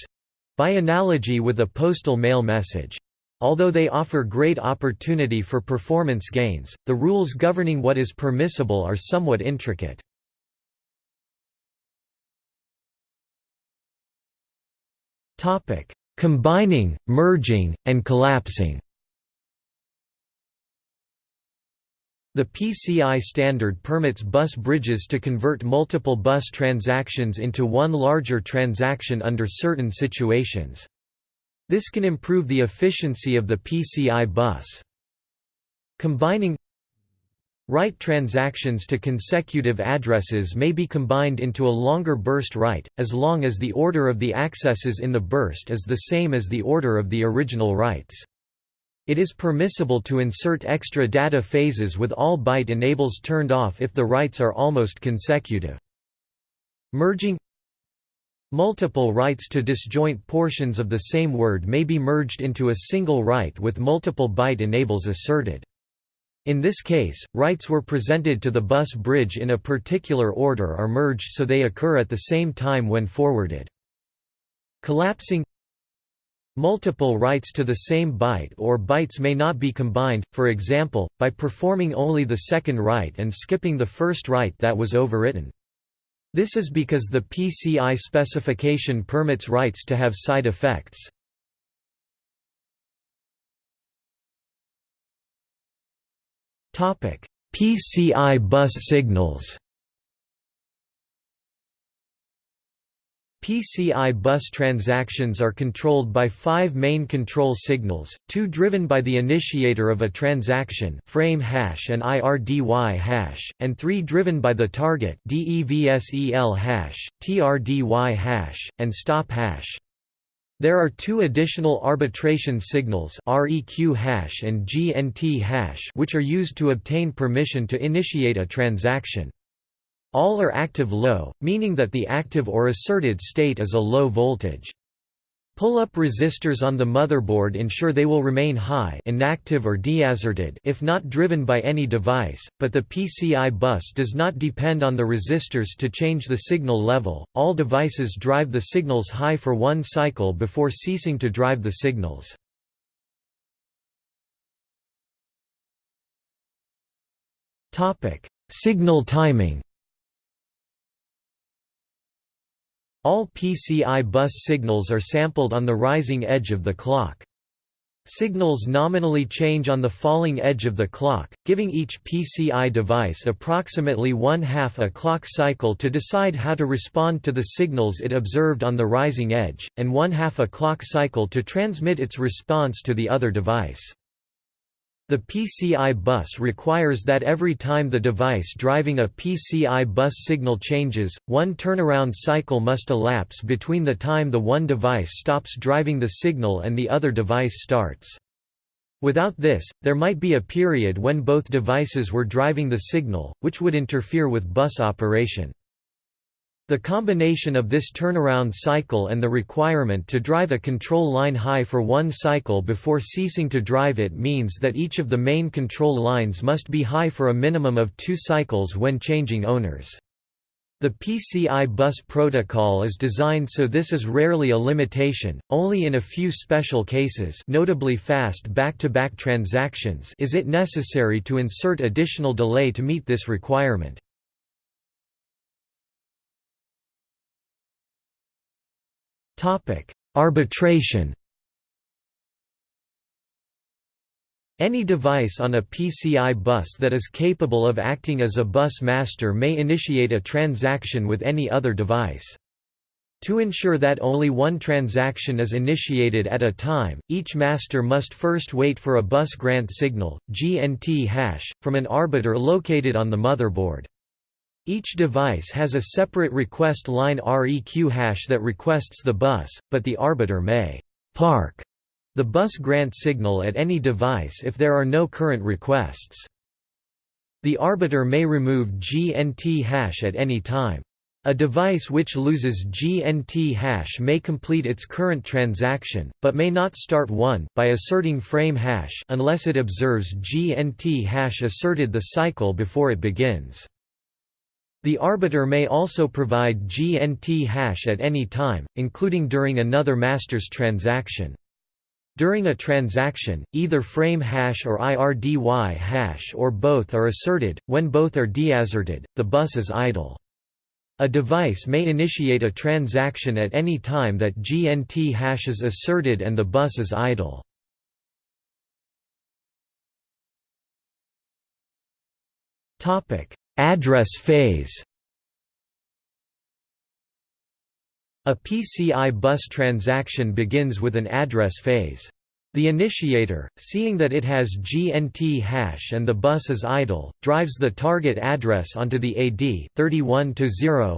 by analogy with a postal mail message. Although they offer great opportunity for performance gains, the rules governing what is permissible are somewhat intricate. Combining, merging, and collapsing The PCI standard permits bus bridges to convert multiple bus transactions into one larger transaction under certain situations. This can improve the efficiency of the PCI bus. Combining Write transactions to consecutive addresses may be combined into a longer burst write, as long as the order of the accesses in the burst is the same as the order of the original writes. It is permissible to insert extra data phases with all byte enables turned off if the writes are almost consecutive. Merging Multiple writes to disjoint portions of the same word may be merged into a single write with multiple byte enables asserted. In this case, writes were presented to the bus bridge in a particular order are merged so they occur at the same time when forwarded. Collapsing Multiple writes to the same byte or bytes may not be combined, for example, by performing only the second write and skipping the first write that was overwritten. This is because the PCI specification permits writes to have side effects. PCI bus signals PCI bus transactions are controlled by five main control signals, two driven by the initiator of a transaction frame hash and IRDY hash, and three driven by the target DEVSEL hash, TRDY hash, and stop hash. There are two additional arbitration signals REQ hash and GNT hash which are used to obtain permission to initiate a transaction. All are active low, meaning that the active or asserted state is a low voltage. Pull-up resistors on the motherboard ensure they will remain high inactive or deasserted if not driven by any device, but the PCI bus does not depend on the resistors to change the signal level, all devices drive the signals high for one cycle before ceasing to drive the signals. Signal timing All PCI bus signals are sampled on the rising edge of the clock. Signals nominally change on the falling edge of the clock, giving each PCI device approximately one-half a clock cycle to decide how to respond to the signals it observed on the rising edge, and one-half a clock cycle to transmit its response to the other device. The PCI bus requires that every time the device driving a PCI bus signal changes, one turnaround cycle must elapse between the time the one device stops driving the signal and the other device starts. Without this, there might be a period when both devices were driving the signal, which would interfere with bus operation. The combination of this turnaround cycle and the requirement to drive a control line high for one cycle before ceasing to drive it means that each of the main control lines must be high for a minimum of two cycles when changing owners. The PCI bus protocol is designed so this is rarely a limitation, only in a few special cases notably fast back-to-back -back transactions is it necessary to insert additional delay to meet this requirement. Topic: Arbitration. Any device on a PCI bus that is capable of acting as a bus master may initiate a transaction with any other device. To ensure that only one transaction is initiated at a time, each master must first wait for a bus grant signal GNT hash, from an arbiter located on the motherboard. Each device has a separate request line REQ hash that requests the bus, but the arbiter may «park» the bus grant signal at any device if there are no current requests. The arbiter may remove GNT hash at any time. A device which loses GNT hash may complete its current transaction, but may not start one by asserting frame hash unless it observes GNT hash asserted the cycle before it begins. The arbiter may also provide GNT hash at any time, including during another master's transaction. During a transaction, either frame hash or IRDY hash or both are asserted, when both are deasserted, the bus is idle. A device may initiate a transaction at any time that GNT hash is asserted and the bus is idle. Address phase A PCI bus transaction begins with an address phase. The initiator, seeing that it has GNT hash and the bus is idle, drives the target address onto the AD 31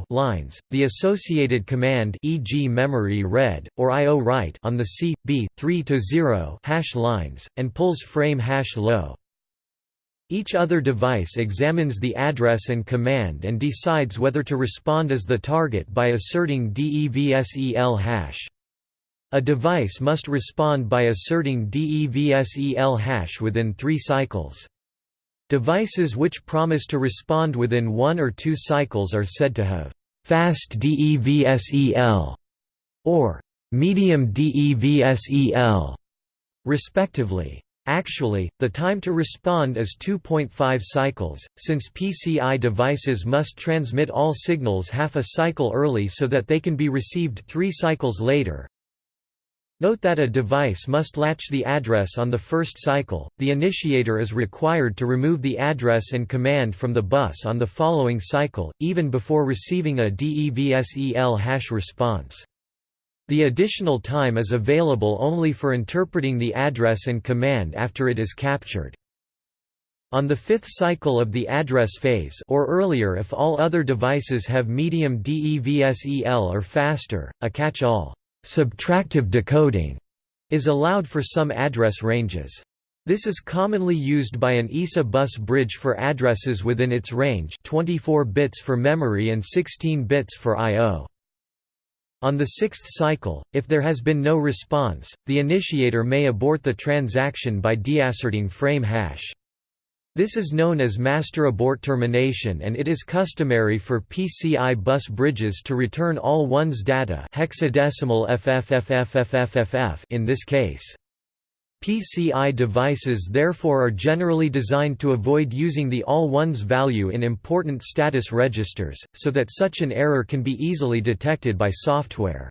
lines, the associated command e.g. memory read, or IO write on the C, B, 3-0 hash lines, and pulls frame hash low. Each other device examines the address and command and decides whether to respond as the target by asserting DEVSEL hash. A device must respond by asserting DEVSEL hash within three cycles. Devices which promise to respond within one or two cycles are said to have fast DEVSEL or medium DEVSEL, respectively. Actually, the time to respond is 2.5 cycles, since PCI devices must transmit all signals half a cycle early so that they can be received three cycles later. Note that a device must latch the address on the first cycle, the initiator is required to remove the address and command from the bus on the following cycle, even before receiving a DEVSEL hash response. The additional time is available only for interpreting the address and command after it is captured. On the fifth cycle of the address phase or earlier if all other devices have medium DEVSEL or faster, a catch-all subtractive decoding is allowed for some address ranges. This is commonly used by an ISA bus bridge for addresses within its range 24 bits for memory and 16 bits for I.O. On the sixth cycle, if there has been no response, the initiator may abort the transaction by deasserting frame hash. This is known as master abort termination and it is customary for PCI bus bridges to return all one's data hexadecimal FFFFFFFF in this case. PCI devices therefore are generally designed to avoid using the all ones value in important status registers, so that such an error can be easily detected by software.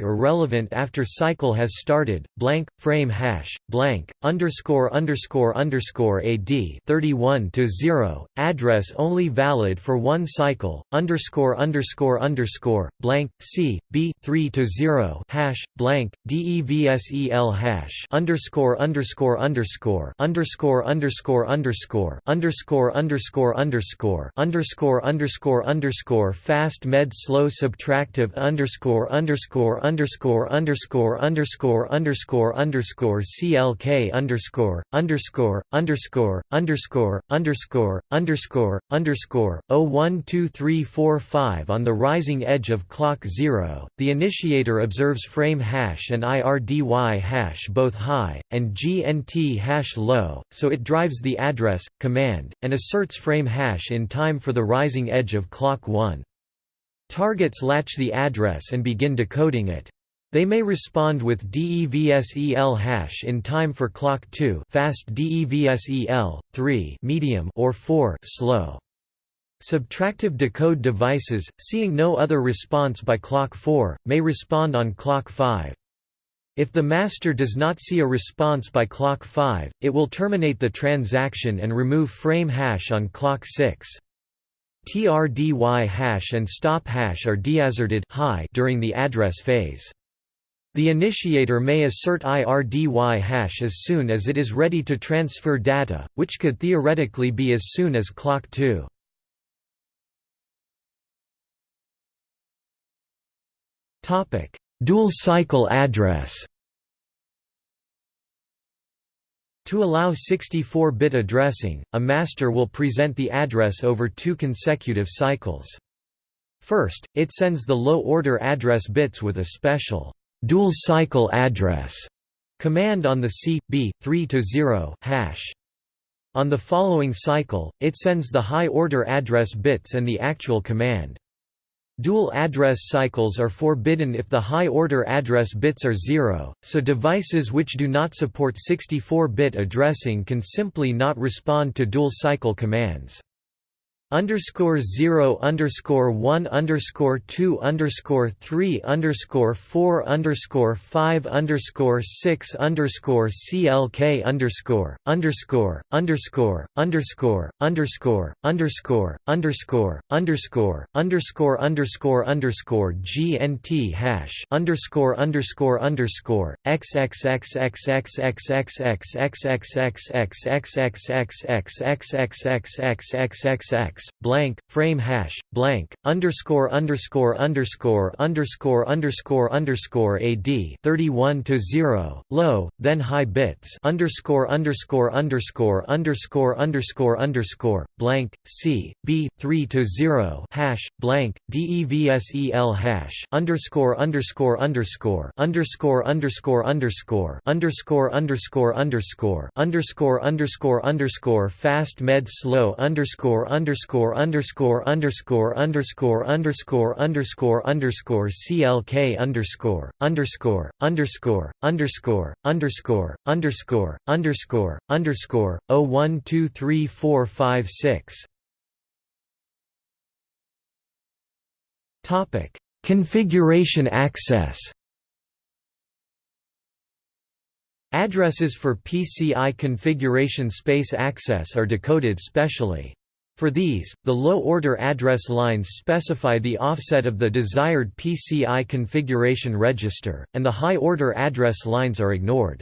Irrelevant after cycle has started, blank, frame hash, blank, underscore underscore underscore AD 31 to 0, address only valid for one cycle, underscore underscore underscore, blank, C, B 3 to 0, hash, blank, DEVSEL hash, underscore underscore underscore, underscore underscore underscore, underscore underscore underscore, underscore underscore underscore, fast med slow subtractive underscore underscore underscore underscore underscore underscore underscore CLK underscore underscore underscore underscore underscore underscore underscore 012345 on the rising edge of clock 0, the initiator observes frame hash and IRDY hash both high, and GNT hash low, so it drives the address, command, and asserts frame hash in time for the rising edge of clock 1. Targets latch the address and begin decoding it. They may respond with DEVSEL hash in time for clock 2 fast DEVSEL, 3 medium or 4 slow. Subtractive decode devices, seeing no other response by clock 4, may respond on clock 5. If the master does not see a response by clock 5, it will terminate the transaction and remove frame hash on clock 6. TRDY hash and stop hash are deasserted high during the address phase. The initiator may assert IRDY hash as soon as it is ready to transfer data, which could theoretically be as soon as clock 2. Dual cycle address To allow 64-bit addressing, a master will present the address over two consecutive cycles. First, it sends the low-order address bits with a special dual cycle address command on the C B 3 to 0 hash. On the following cycle, it sends the high-order address bits and the actual command. Dual address cycles are forbidden if the high-order address bits are zero, so devices which do not support 64-bit addressing can simply not respond to dual-cycle commands. Underscore zero underscore one underscore two underscore three underscore four underscore five underscore six underscore CLK underscore underscore underscore underscore underscore underscore underscore underscore underscore underscore underscore GNT hash underscore underscore underscore Blank frame hash blank underscore underscore underscore underscore underscore underscore AD 31 to 0 low then high bits underscore underscore underscore underscore underscore underscore blank C B 3 to 0 hash blank DEVSEL hash underscore underscore underscore underscore underscore underscore underscore underscore underscore underscore underscore underscore fast med slow underscore underscore underscore underscore underscore underscore underscore underscore CLK underscore underscore underscore underscore underscore underscore underscore underscore O one two three four five six Topic Configuration access Addresses for PCI configuration space access are decoded specially. For these, the low-order address lines specify the offset of the desired PCI configuration register, and the high-order address lines are ignored.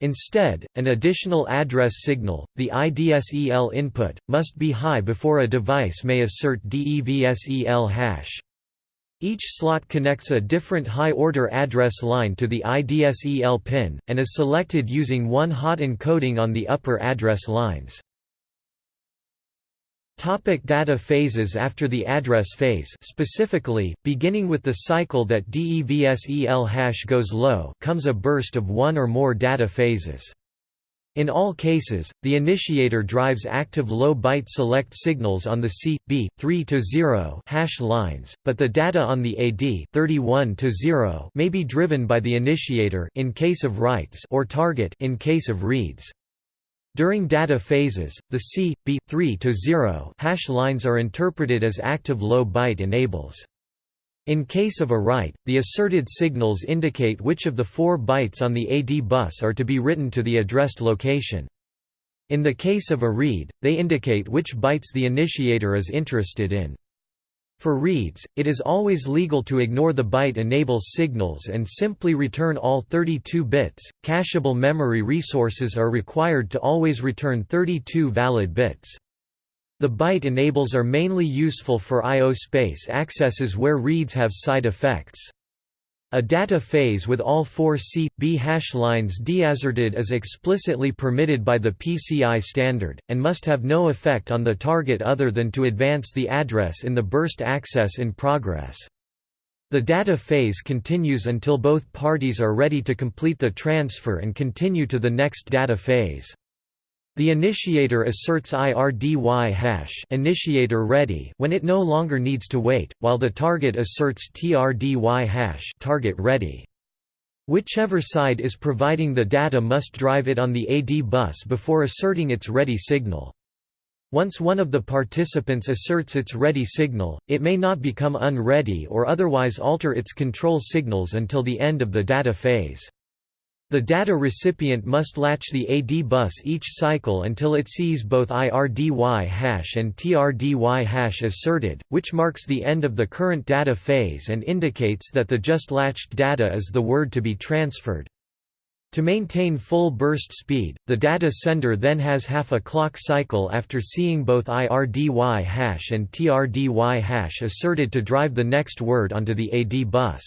Instead, an additional address signal, the IDSEL input, must be high before a device may assert DEVSEL hash. Each slot connects a different high-order address line to the IDSEL pin, and is selected using one hot encoding on the upper address lines. Topic data phases After the address phase specifically, beginning with the cycle that DEVSEL hash goes low comes a burst of one or more data phases. In all cases, the initiator drives active low byte select signals on the C, B, 3 to 0 hash lines, but the data on the AD 31 to 0 may be driven by the initiator in case of writes or target in case of reads. During data phases, the C, B, 3 to 0 hash lines are interpreted as active low byte enables. In case of a write, the asserted signals indicate which of the four bytes on the AD bus are to be written to the addressed location. In the case of a read, they indicate which bytes the initiator is interested in. For reads, it is always legal to ignore the byte enables signals and simply return all 32 bits. Cacheable memory resources are required to always return 32 valid bits. The byte enables are mainly useful for I.O. space accesses where reads have side effects. A data phase with all four C, B hash lines deasserted is explicitly permitted by the PCI standard, and must have no effect on the target other than to advance the address in the burst access in progress. The data phase continues until both parties are ready to complete the transfer and continue to the next data phase. The initiator asserts IRDY hash initiator ready when it no longer needs to wait, while the target asserts TRDY hash target ready. Whichever side is providing the data must drive it on the AD bus before asserting its ready signal. Once one of the participants asserts its ready signal, it may not become unready or otherwise alter its control signals until the end of the data phase. The data recipient must latch the AD bus each cycle until it sees both IRDY hash and TRDY hash asserted, which marks the end of the current data phase and indicates that the just latched data is the word to be transferred. To maintain full burst speed, the data sender then has half a clock cycle after seeing both IRDY hash and TRDY hash asserted to drive the next word onto the AD bus.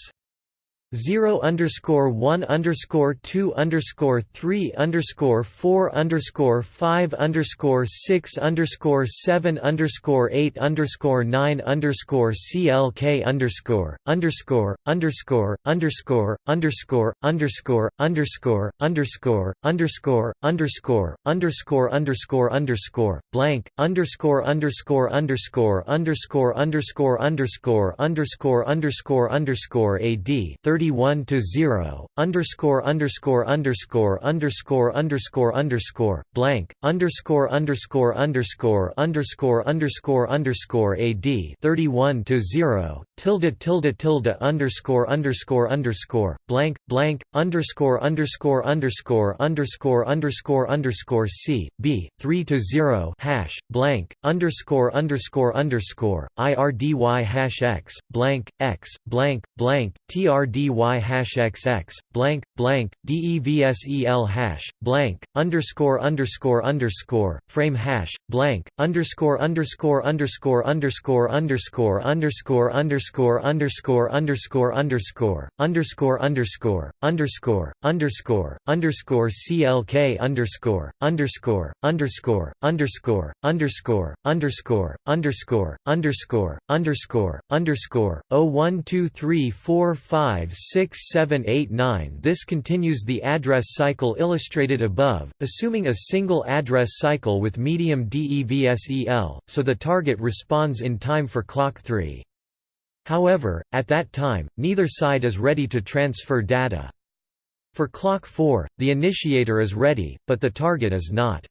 0 underscore 1 underscore 2 underscore 3 underscore 4 underscore 5 underscore 6 underscore 7 underscore 8 underscore 9 underscore CLK underscore underscore underscore underscore underscore underscore underscore underscore underscore underscore underscore underscore underscore blank underscore underscore underscore underscore underscore underscore underscore underscore underscore AD 30 31 to 0 underscore underscore underscore underscore underscore underscore blank underscore underscore underscore underscore underscore underscore ad 31 to 0 tilde tilde tilde underscore underscore underscore blank blank underscore underscore underscore underscore underscore underscore c b 3 to 0 hash blank underscore underscore underscore irdy hash x blank x blank blank trdy hash xx blank blank devsel hash blank underscore underscore underscore frame hash blank underscore underscore underscore underscore underscore underscore underscore underscore underscore underscore underscore underscore underscore underscore underscore clk underscore underscore underscore underscore underscore underscore underscore underscore underscore underscore 0123456789 This continues the address cycle illustrated above, assuming a single address cycle with medium DEVSEL, so the target responds in time for clock 3. However, at that time, neither side is ready to transfer data. For clock 4, the initiator is ready, but the target is not.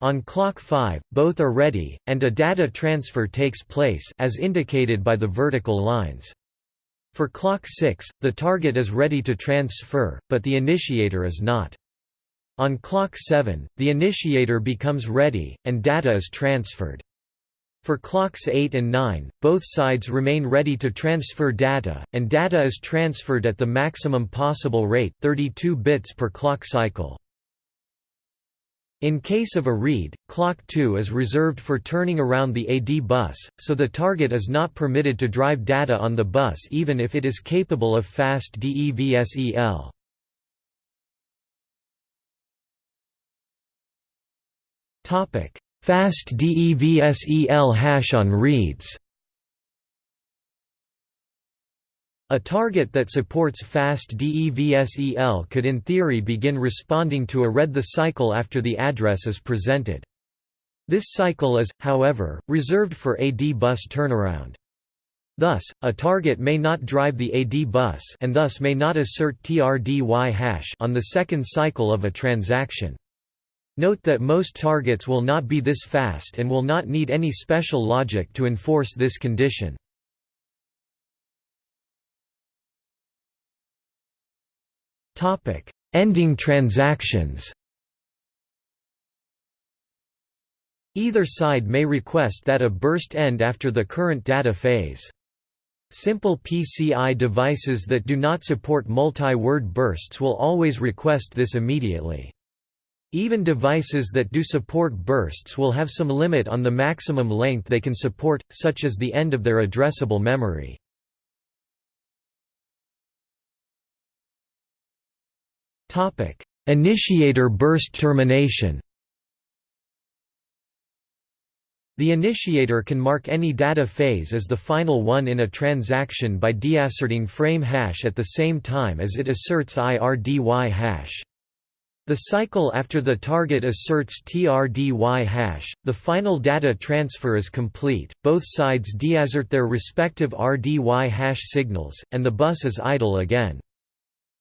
On clock 5, both are ready, and a data transfer takes place as indicated by the vertical lines. For clock 6, the target is ready to transfer, but the initiator is not. On clock 7, the initiator becomes ready, and data is transferred. For clocks 8 and 9, both sides remain ready to transfer data, and data is transferred at the maximum possible rate 32 bits per clock cycle. In case of a read, clock 2 is reserved for turning around the AD bus, so the target is not permitted to drive data on the bus even if it is capable of fast DEVSEL. Fast DEVSEL hash on reads A target that supports fast DEVSEL could in theory begin responding to a read the cycle after the address is presented. This cycle is, however, reserved for AD bus turnaround. Thus, a target may not drive the AD bus and thus may not assert TRDY hash on the second cycle of a transaction. Note that most targets will not be this fast and will not need any special logic to enforce this condition. Topic: Ending transactions. Either side may request that a burst end after the current data phase. Simple PCI devices that do not support multi-word bursts will always request this immediately. Even devices that do support bursts will have some limit on the maximum length they can support, such as the end of their addressable memory. Initiator burst termination The initiator can mark any data phase as the final one in a transaction by deasserting frame hash at the same time as it asserts IRDY hash. The cycle after the target asserts TRDY hash, the final data transfer is complete, both sides deassert their respective RDY hash signals, and the bus is idle again.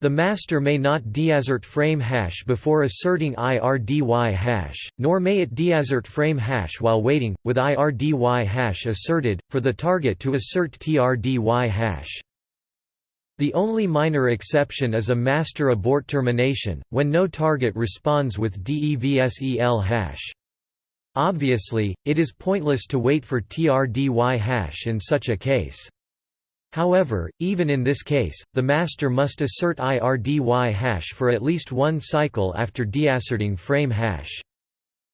The master may not deassert frame hash before asserting IRDY hash, nor may it deassert frame hash while waiting, with IRDY hash asserted, for the target to assert TRDY hash. The only minor exception is a master abort termination, when no target responds with DEVSEL hash. Obviously, it is pointless to wait for TRDY hash in such a case. However, even in this case, the master must assert IRDY hash for at least one cycle after deasserting frame hash.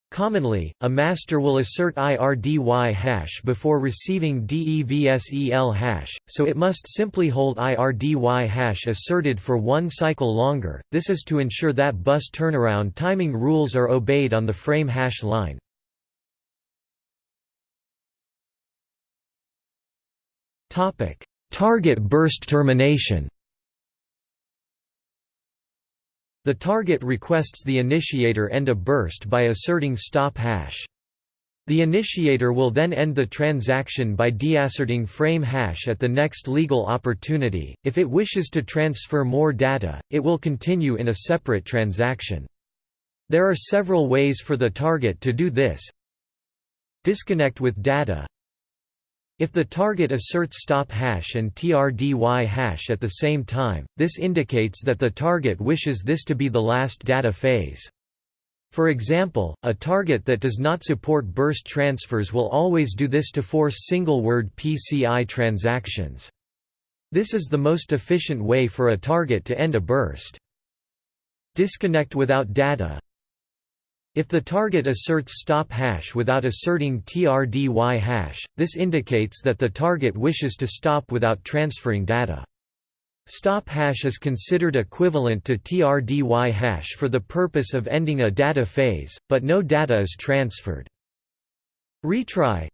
Commonly, a master will assert IRDY hash before receiving DEVSEL hash, so it must simply hold IRDY hash asserted for one cycle longer, this is to ensure that bus turnaround timing rules are obeyed on the frame hash line. Target burst termination The target requests the initiator end a burst by asserting stop hash. The initiator will then end the transaction by deasserting frame hash at the next legal opportunity. If it wishes to transfer more data, it will continue in a separate transaction. There are several ways for the target to do this. Disconnect with data. If the target asserts stop hash and TRDY hash at the same time, this indicates that the target wishes this to be the last data phase. For example, a target that does not support burst transfers will always do this to force single-word PCI transactions. This is the most efficient way for a target to end a burst. Disconnect without data If the target asserts stop hash without asserting TRDY hash, this indicates that the target wishes to stop without transferring data. Stop hash is considered equivalent to TRDY hash for the purpose of ending a data phase, but no data is transferred. Retry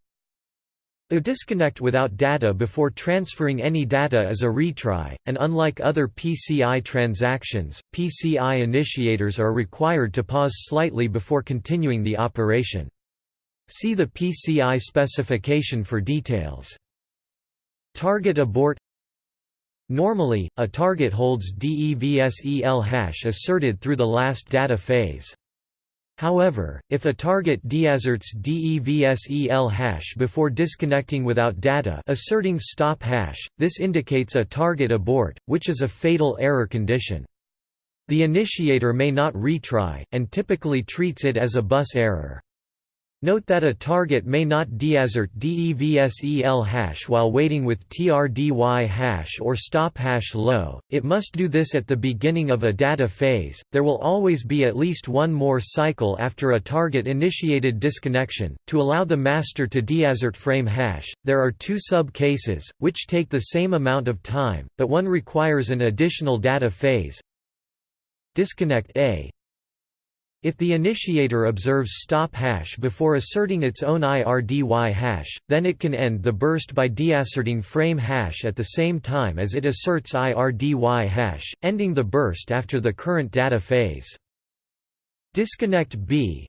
A disconnect without data before transferring any data is a retry, and unlike other PCI transactions, PCI initiators are required to pause slightly before continuing the operation. See the PCI specification for details. Target abort Normally, a target holds DEVSEL hash asserted through the last data phase. However, if a target deasserts DEVSEL hash before disconnecting without data asserting stop hash, this indicates a target abort, which is a fatal error condition. The initiator may not retry, and typically treats it as a bus error. Note that a target may not deassert DEVSEL hash while waiting with TRDY hash or stop hash low, it must do this at the beginning of a data phase. There will always be at least one more cycle after a target initiated disconnection. To allow the master to deassert frame hash, there are two sub cases, which take the same amount of time, but one requires an additional data phase. Disconnect A if the initiator observes stop hash before asserting its own IRDY hash, then it can end the burst by deasserting frame hash at the same time as it asserts IRDY hash, ending the burst after the current data phase. Disconnect B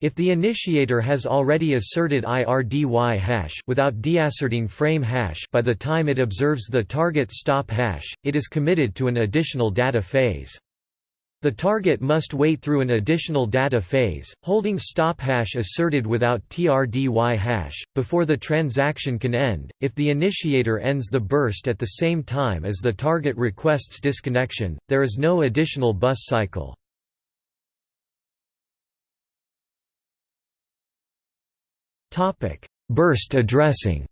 if the initiator has already asserted IRDY hash without deasserting frame hash by the time it observes the target stop hash, it is committed to an additional data phase. The target must wait through an additional data phase, holding stop hash asserted without TRDY hash, before the transaction can end. If the initiator ends the burst at the same time as the target requests disconnection, there is no additional bus cycle. Burst addressing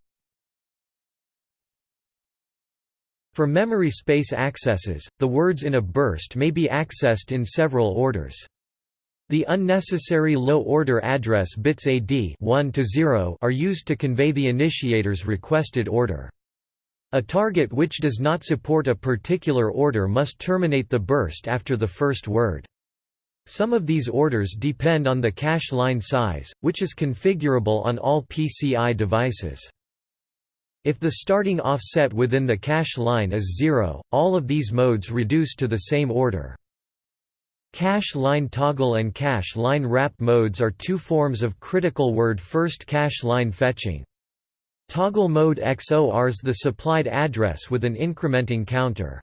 For memory space accesses, the words in a burst may be accessed in several orders. The unnecessary low-order address bits AD 1 to 0 are used to convey the initiator's requested order. A target which does not support a particular order must terminate the burst after the first word. Some of these orders depend on the cache line size, which is configurable on all PCI devices. If the starting offset within the cache line is zero, all of these modes reduce to the same order. Cache line toggle and cache line wrap modes are two forms of critical word first cache line fetching. Toggle mode XORs the supplied address with an incrementing counter.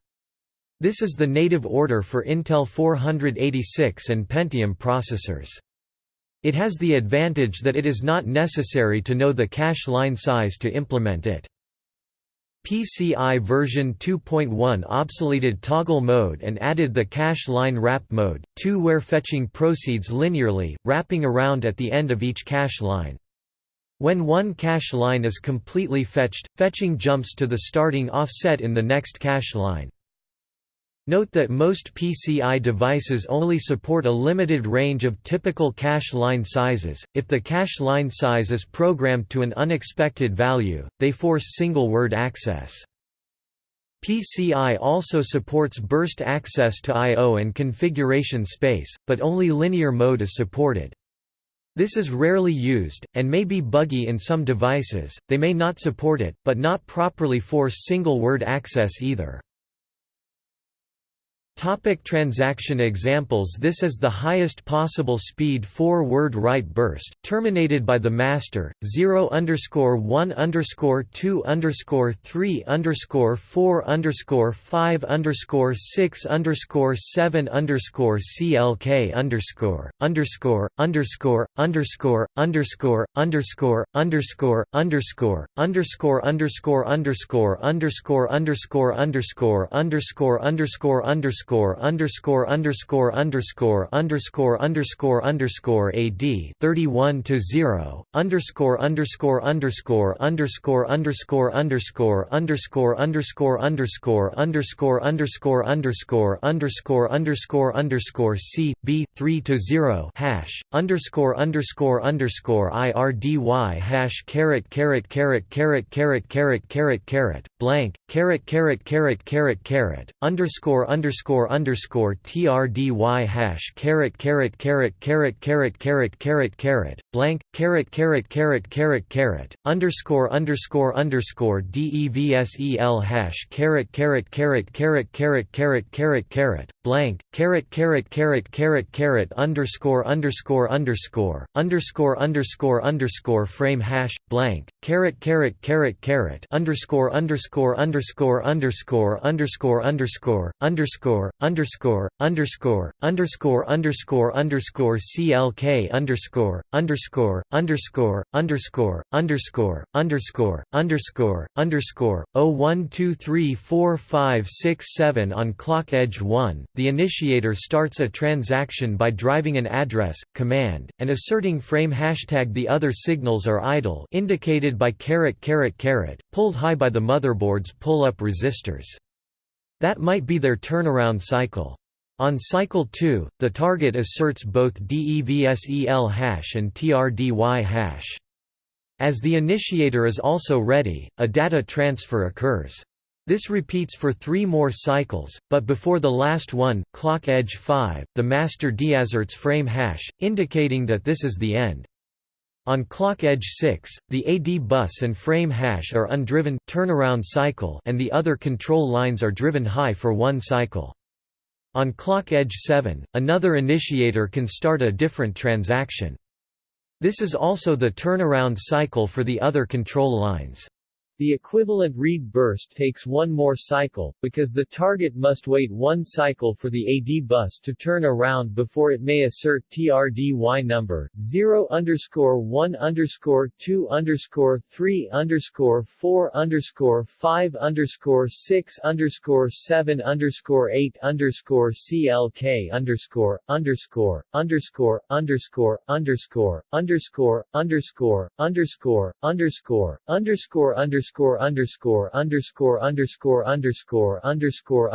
This is the native order for Intel 486 and Pentium processors. It has the advantage that it is not necessary to know the cache line size to implement it. PCI version 2.1 obsoleted toggle mode and added the cache line wrap mode, 2 where fetching proceeds linearly, wrapping around at the end of each cache line. When one cache line is completely fetched, fetching jumps to the starting offset in the next cache line. Note that most PCI devices only support a limited range of typical cache line sizes. If the cache line size is programmed to an unexpected value, they force single word access. PCI also supports burst access to I.O. and configuration space, but only linear mode is supported. This is rarely used, and may be buggy in some devices, they may not support it, but not properly force single word access either. Topic transaction examples This is the highest possible speed four-word write burst, terminated by the master, 0 underscore 1 underscore 2 underscore 3 underscore 4 underscore 5 underscore 6 underscore 7 underscore CLK underscore, underscore, underscore, underscore, underscore, underscore, underscore, underscore, underscore, underscore, underscore, underscore, underscore, underscore, underscore, underscore, underscore, underscore underscore underscore underscore underscore underscore underscore AD 31 to 0 underscore underscore underscore underscore underscore underscore underscore underscore underscore underscore underscore underscore underscore underscore underscore C B three to zero hash underscore underscore underscore IRDY hash caret caret caret caret caret caret caret caret blank caret caret caret caret caret underscore underscore underscore underscore trdy hash caret caret caret caret caret caret caret caret blank caret caret caret caret caret underscore underscore underscore devsel hash caret caret caret caret caret caret caret caret blank caret caret caret caret caret underscore underscore underscore underscore underscore underscore frame hash blank caret caret caret caret underscore underscore underscore underscore underscore underscore underscore underscore underscore underscore underscore underscore CLK underscore underscore underscore underscore underscore underscore underscore underscore O one two three four five six seven on clock edge one, the initiator starts a transaction by driving an address, command, and asserting frame hashtag the other signals are idle indicated by caret caret caret, pulled high by the motherboard's pull-up resistors. That might be their turnaround cycle. On cycle 2, the target asserts both DEVSEL hash and TRDY hash. As the initiator is also ready, a data transfer occurs. This repeats for three more cycles, but before the last one, clock edge 5, the master deasserts frame hash, indicating that this is the end. On clock edge 6, the AD bus and frame hash are undriven turnaround cycle and the other control lines are driven high for one cycle. On clock edge 7, another initiator can start a different transaction. This is also the turnaround cycle for the other control lines. The equivalent read burst takes one more cycle, because the target must wait one cycle for the AD bus to turn around before it may assert TRDY number, 0 underscore 1 underscore 2 underscore 3 underscore 4 underscore 5 underscore 6 underscore 7 underscore 8 underscore CLK underscore, underscore, underscore, underscore, underscore, underscore, underscore, underscore, underscore, underscore, underscore underscore underscore underscore underscore underscore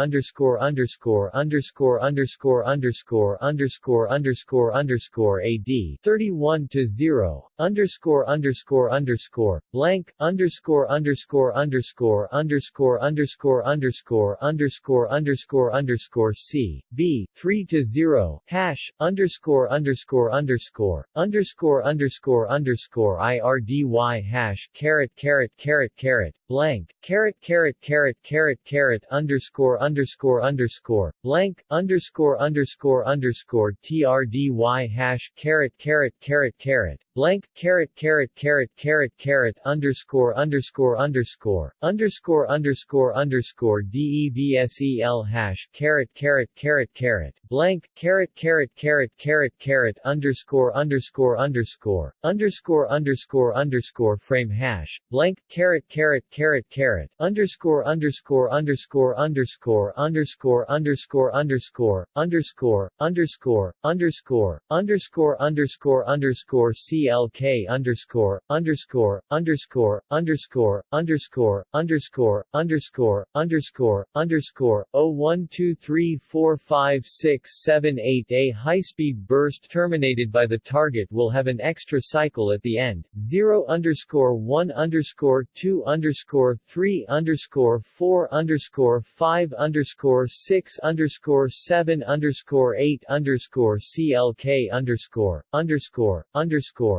underscore underscore underscore underscore underscore underscore underscore underscore AD thirty one to zero underscore underscore underscore blank underscore underscore underscore underscore underscore underscore underscore underscore underscore C B three to zero hash underscore underscore underscore underscore underscore underscore IRDY hash caret caret caret carrot blank carrot carrot carrot carrot carrot underscore underscore underscore blank underscore underscore underscore trdy hash carrot carrot carrot carrot blank caret caret caret caret caret underscore underscore underscore underscore underscore underscore devsel hash caret caret caret caret blank caret caret caret caret caret underscore underscore underscore underscore underscore underscore frame hash blank caret caret caret caret underscore underscore underscore underscore underscore underscore underscore underscore underscore underscore underscore underscore underscore CLK underscore underscore underscore underscore underscore underscore underscore underscore underscore O one two three four five six seven eight A high speed burst terminated by the target will have an extra cycle at the end, 0 underscore 1 underscore 2 underscore 3 underscore 4 underscore 5 underscore 6 underscore 7 underscore 8 underscore CLK underscore underscore underscore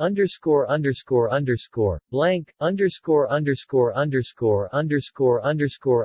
underscore underscore underscore blank underscore underscore underscore underscore underscore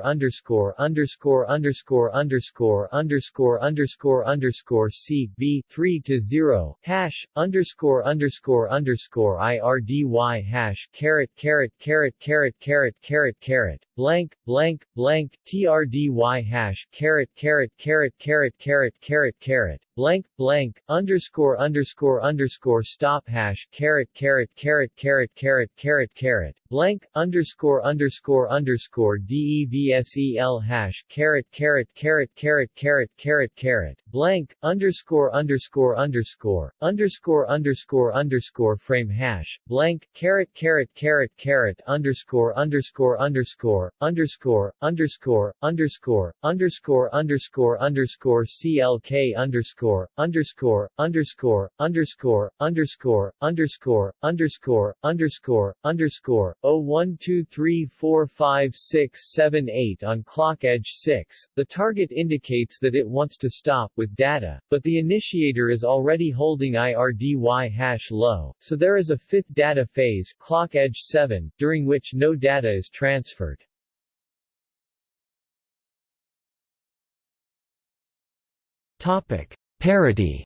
underscore underscore underscore underscore underscore underscore underscore C B three to zero hash underscore underscore underscore IRDY hash caret caret caret caret caret caret caret blank blank blank TRDY hash caret caret caret caret caret caret caret blank blank underscore underscore underscore stop hash caret caret caret caret caret caret caret blank underscore underscore underscore devsel hash caret caret caret caret caret caret caret blank underscore underscore underscore underscore underscore underscore frame hash blank caret caret caret caret underscore underscore underscore underscore underscore underscore underscore underscore underscore clk underscore underscore underscore underscore underscore underscore underscore underscore underscore O one two three four five six seven eight on clock edge 6. The target indicates that it wants to stop with data, but the initiator is already holding IRDY hash low, so there is a fifth data phase clock edge 7, during which no data is transferred. Topic: Parity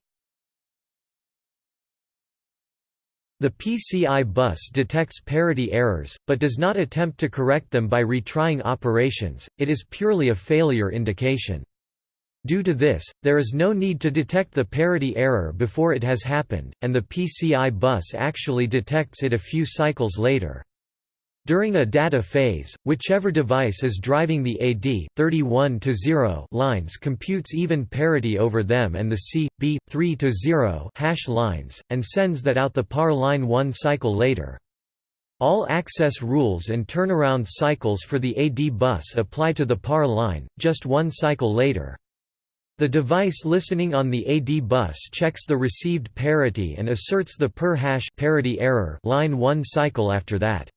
The PCI bus detects parity errors, but does not attempt to correct them by retrying operations, it is purely a failure indication. Due to this, there is no need to detect the parity error before it has happened, and the PCI bus actually detects it a few cycles later. During a data phase, whichever device is driving the AD 31 to 0 lines computes even parity over them and the C B 3 to 0 hash lines and sends that out the par line 1 cycle later. All access rules and turnaround cycles for the AD bus apply to the par line, just one cycle later. The device listening on the AD bus checks the received parity and asserts the PERR hash parity error line 1 cycle after that.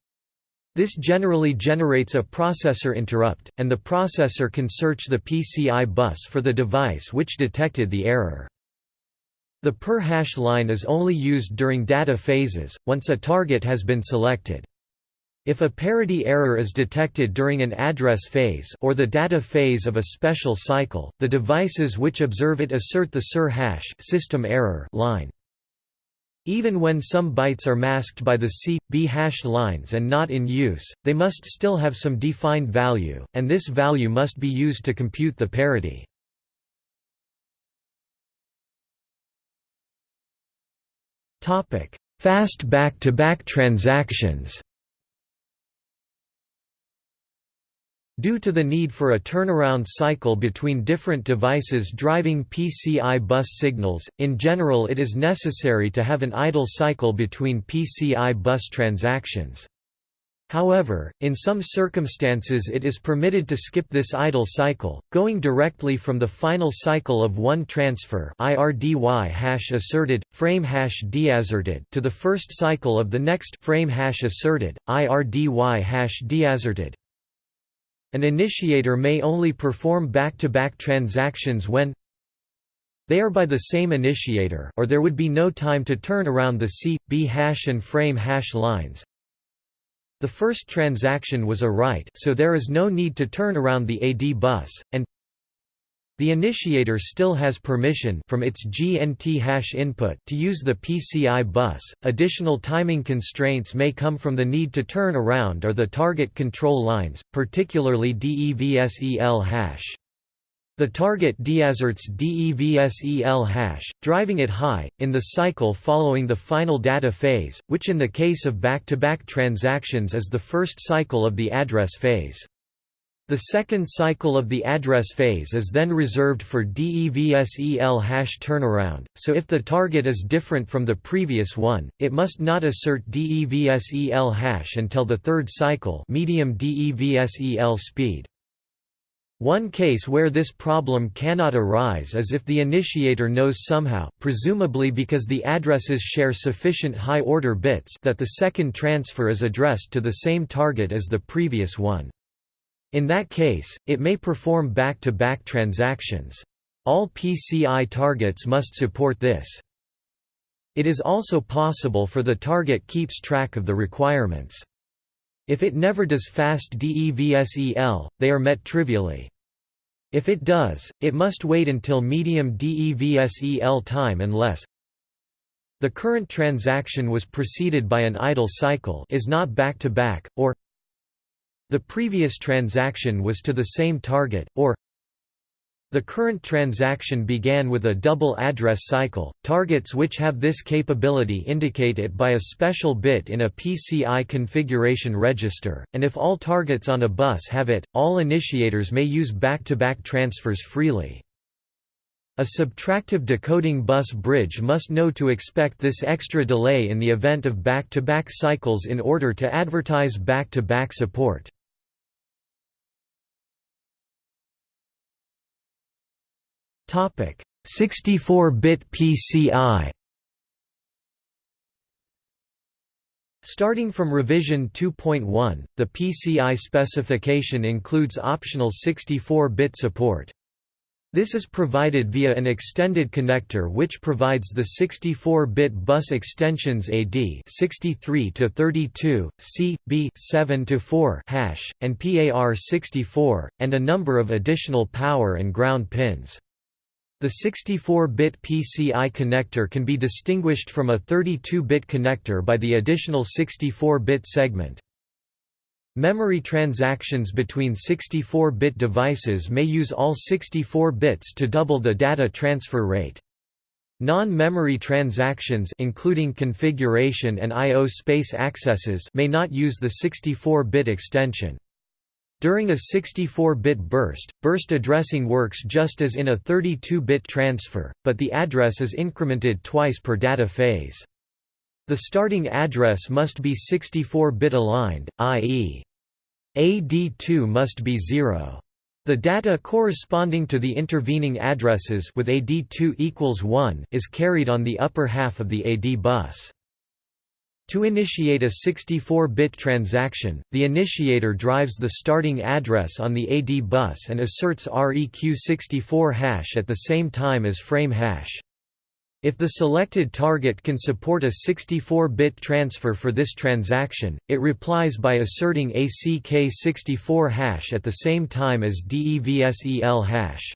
This generally generates a processor interrupt, and the processor can search the PCI bus for the device which detected the error. The PERR hash line is only used during data phases, once a target has been selected. If a parity error is detected during an address phase or the data phase of a special cycle, the devices which observe it assert the SERR hash system error line. Even when some bytes are masked by the C, B hash lines and not in use, they must still have some defined value, and this value must be used to compute the parity. Fast back-to-back -back transactions Due to the need for a turnaround cycle between different devices driving PCI bus signals, in general it is necessary to have an idle cycle between PCI bus transactions. However, in some circumstances it is permitted to skip this idle cycle, going directly from the final cycle of one transfer IRDY hash asserted, frame hash deasserted to the first cycle of the next frame hash asserted, IRDY hash deasserted. An initiator may only perform back-to-back -back transactions when they are by the same initiator or there would be no time to turn around the C, B hash and frame hash lines. The first transaction was a write so there is no need to turn around the AD bus, and the initiator still has permission from its GNT hash input to use the PCI bus. Additional timing constraints may come from the need to turn around or the target control lines, particularly DEVSEL hash. The target deasserts DEVSEL hash, driving it high, in the cycle following the final data phase, which in the case of back-to-back -back transactions is the first cycle of the address phase. The second cycle of the address phase is then reserved for DEVSEL hash turnaround, so if the target is different from the previous one, it must not assert DEVSEL hash until the third cycle medium DEVSEL speed. One case where this problem cannot arise is if the initiator knows somehow, presumably because the addresses share sufficient high-order bits that the second transfer is addressed to the same target as the previous one. In that case, it may perform back-to-back -back transactions. All PCI targets must support this. It is also possible for the target keeps track of the requirements. If it never does fast DEVSEL, they are met trivially. If it does, it must wait until medium DEVSEL time unless the current transaction was preceded by an idle cycle is not back-to-back, -back, or the previous transaction was to the same target, or the current transaction began with a double address cycle. Targets which have this capability indicate it by a special bit in a PCI configuration register, and if all targets on a bus have it, all initiators may use back-to-back transfers freely. A subtractive decoding bus bridge must know to expect this extra delay in the event of back-to-back cycles in order to advertise back-to-back -back support. 64-bit PCI. Starting from revision 2.1, the PCI specification includes optional 64-bit support. This is provided via an extended connector which provides the 64-bit bus extensions AD 63 to 32, C, B 7 to 4 hash, and PAR 64, and a number of additional power and ground pins. The 64-bit PCI connector can be distinguished from a 32-bit connector by the additional 64-bit segment. Memory transactions between 64-bit devices may use all 64 bits to double the data transfer rate. Non-memory transactions including configuration and I.O. space accesses may not use the 64-bit extension. During a 64-bit burst, burst addressing works just as in a 32-bit transfer, but the address is incremented twice per data phase. The starting address must be 64-bit aligned, i.e. AD2 must be 0. The data corresponding to the intervening addresses with AD2 equals 1 is carried on the upper half of the AD bus. To initiate a 64-bit transaction, the initiator drives the starting address on the AD bus and asserts REQ64 hash at the same time as frame hash. If the selected target can support a 64-bit transfer for this transaction, it replies by asserting ACK64 hash at the same time as DEVSEL hash.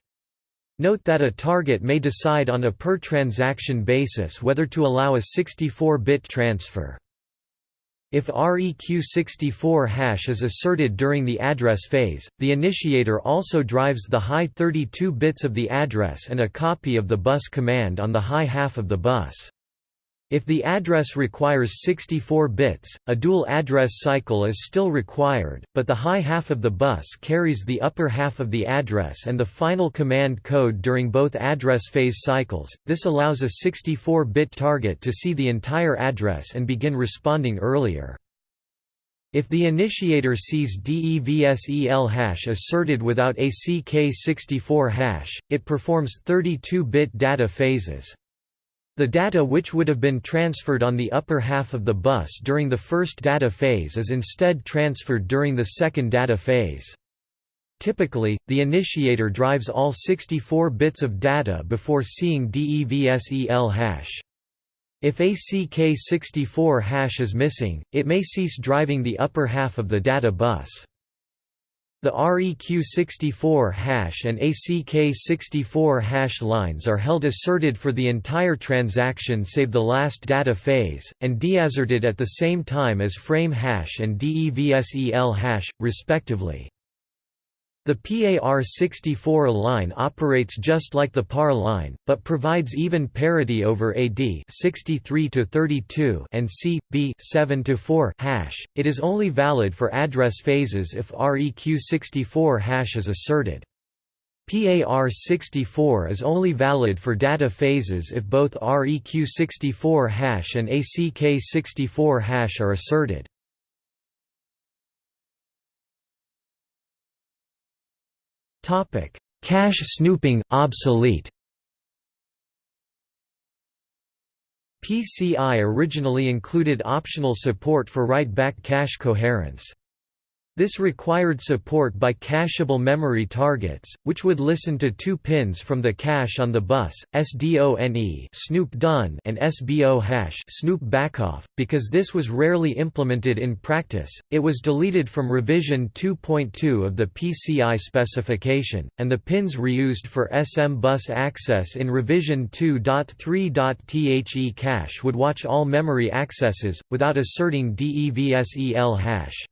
Note that a target may decide on a per-transaction basis whether to allow a 64-bit transfer. If REQ64 hash is asserted during the address phase, the initiator also drives the high 32 bits of the address and a copy of the bus command on the high half of the bus. If the address requires 64 bits, a dual address cycle is still required, but the high half of the bus carries the upper half of the address and the final command code during both address phase cycles. This allows a 64-bit target to see the entire address and begin responding earlier. If the initiator sees DEVSEL hash asserted without ACK64 hash, it performs 32-bit data phases. The data which would have been transferred on the upper half of the bus during the first data phase is instead transferred during the second data phase. Typically, the initiator drives all 64 bits of data before seeing DEVSEL hash. If ACK64 hash is missing, it may cease driving the upper half of the data bus. The REQ64 hash and ACK64 hash lines are held asserted for the entire transaction save the last data phase, and deasserted at the same time as frame hash and DEVSEL hash, respectively. The PAR64 line operates just like the PAR line, but provides even parity over AD 63 to 32 and C, B 7 to 4 hash. It is only valid for address phases if REQ64 hash is asserted. PAR64 is only valid for data phases if both REQ64 hash and ACK64 hash are asserted. Cache snooping, obsolete PCI originally included optional support for write-back cache coherence. This required support by cacheable memory targets, which would listen to two pins from the cache on the bus, SDONE snoop done and SBO hash snoop backoff. Because this was rarely implemented in practice, it was deleted from revision 2.2 of the PCI specification, and the pins reused for SMBus access in revision 2.3.The cache would watch all memory accesses, without asserting DEVSEL hash.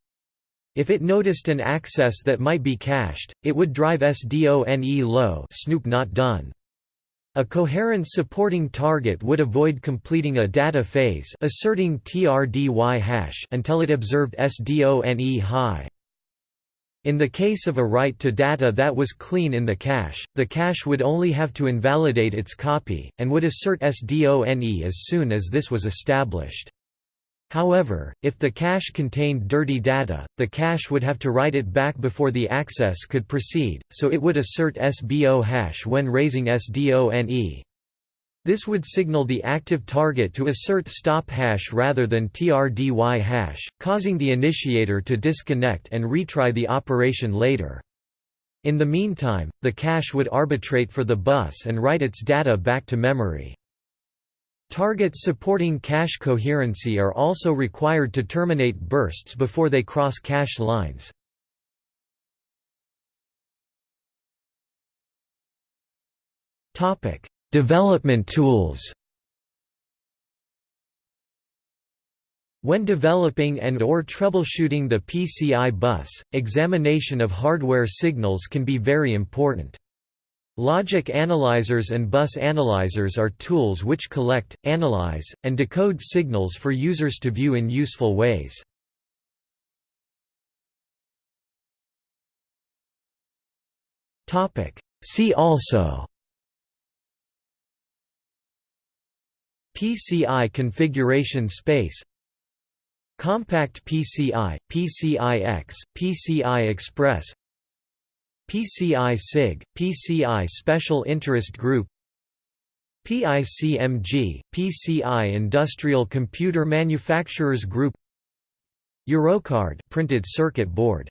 If it noticed an access that might be cached, it would drive SDONE low snoop not done. A coherence supporting target would avoid completing a data phase asserting TRDY hash until it observed SDONE high. In the case of a write to data that was clean in the cache, the cache would only have to invalidate its copy, and would assert SDONE as soon as this was established. However, if the cache contained dirty data, the cache would have to write it back before the access could proceed, so it would assert SBO hash when raising SDONE. This would signal the active target to assert stop hash rather than TRDY hash, causing the initiator to disconnect and retry the operation later. In the meantime, the cache would arbitrate for the bus and write its data back to memory. Targets supporting cache coherency are also required to terminate bursts before they cross cache lines. Topic: Development tools When developing and or troubleshooting the PCI bus, examination of hardware signals can be very important. Logic analyzers and bus analyzers are tools which collect, analyze, and decode signals for users to view in useful ways. See also. PCI configuration space. Compact PCI, PCI-X, PCI Express PCI-SIG, PCI Special Interest Group PICMG, PCI Industrial Computer Manufacturers Group Eurocard printed circuit board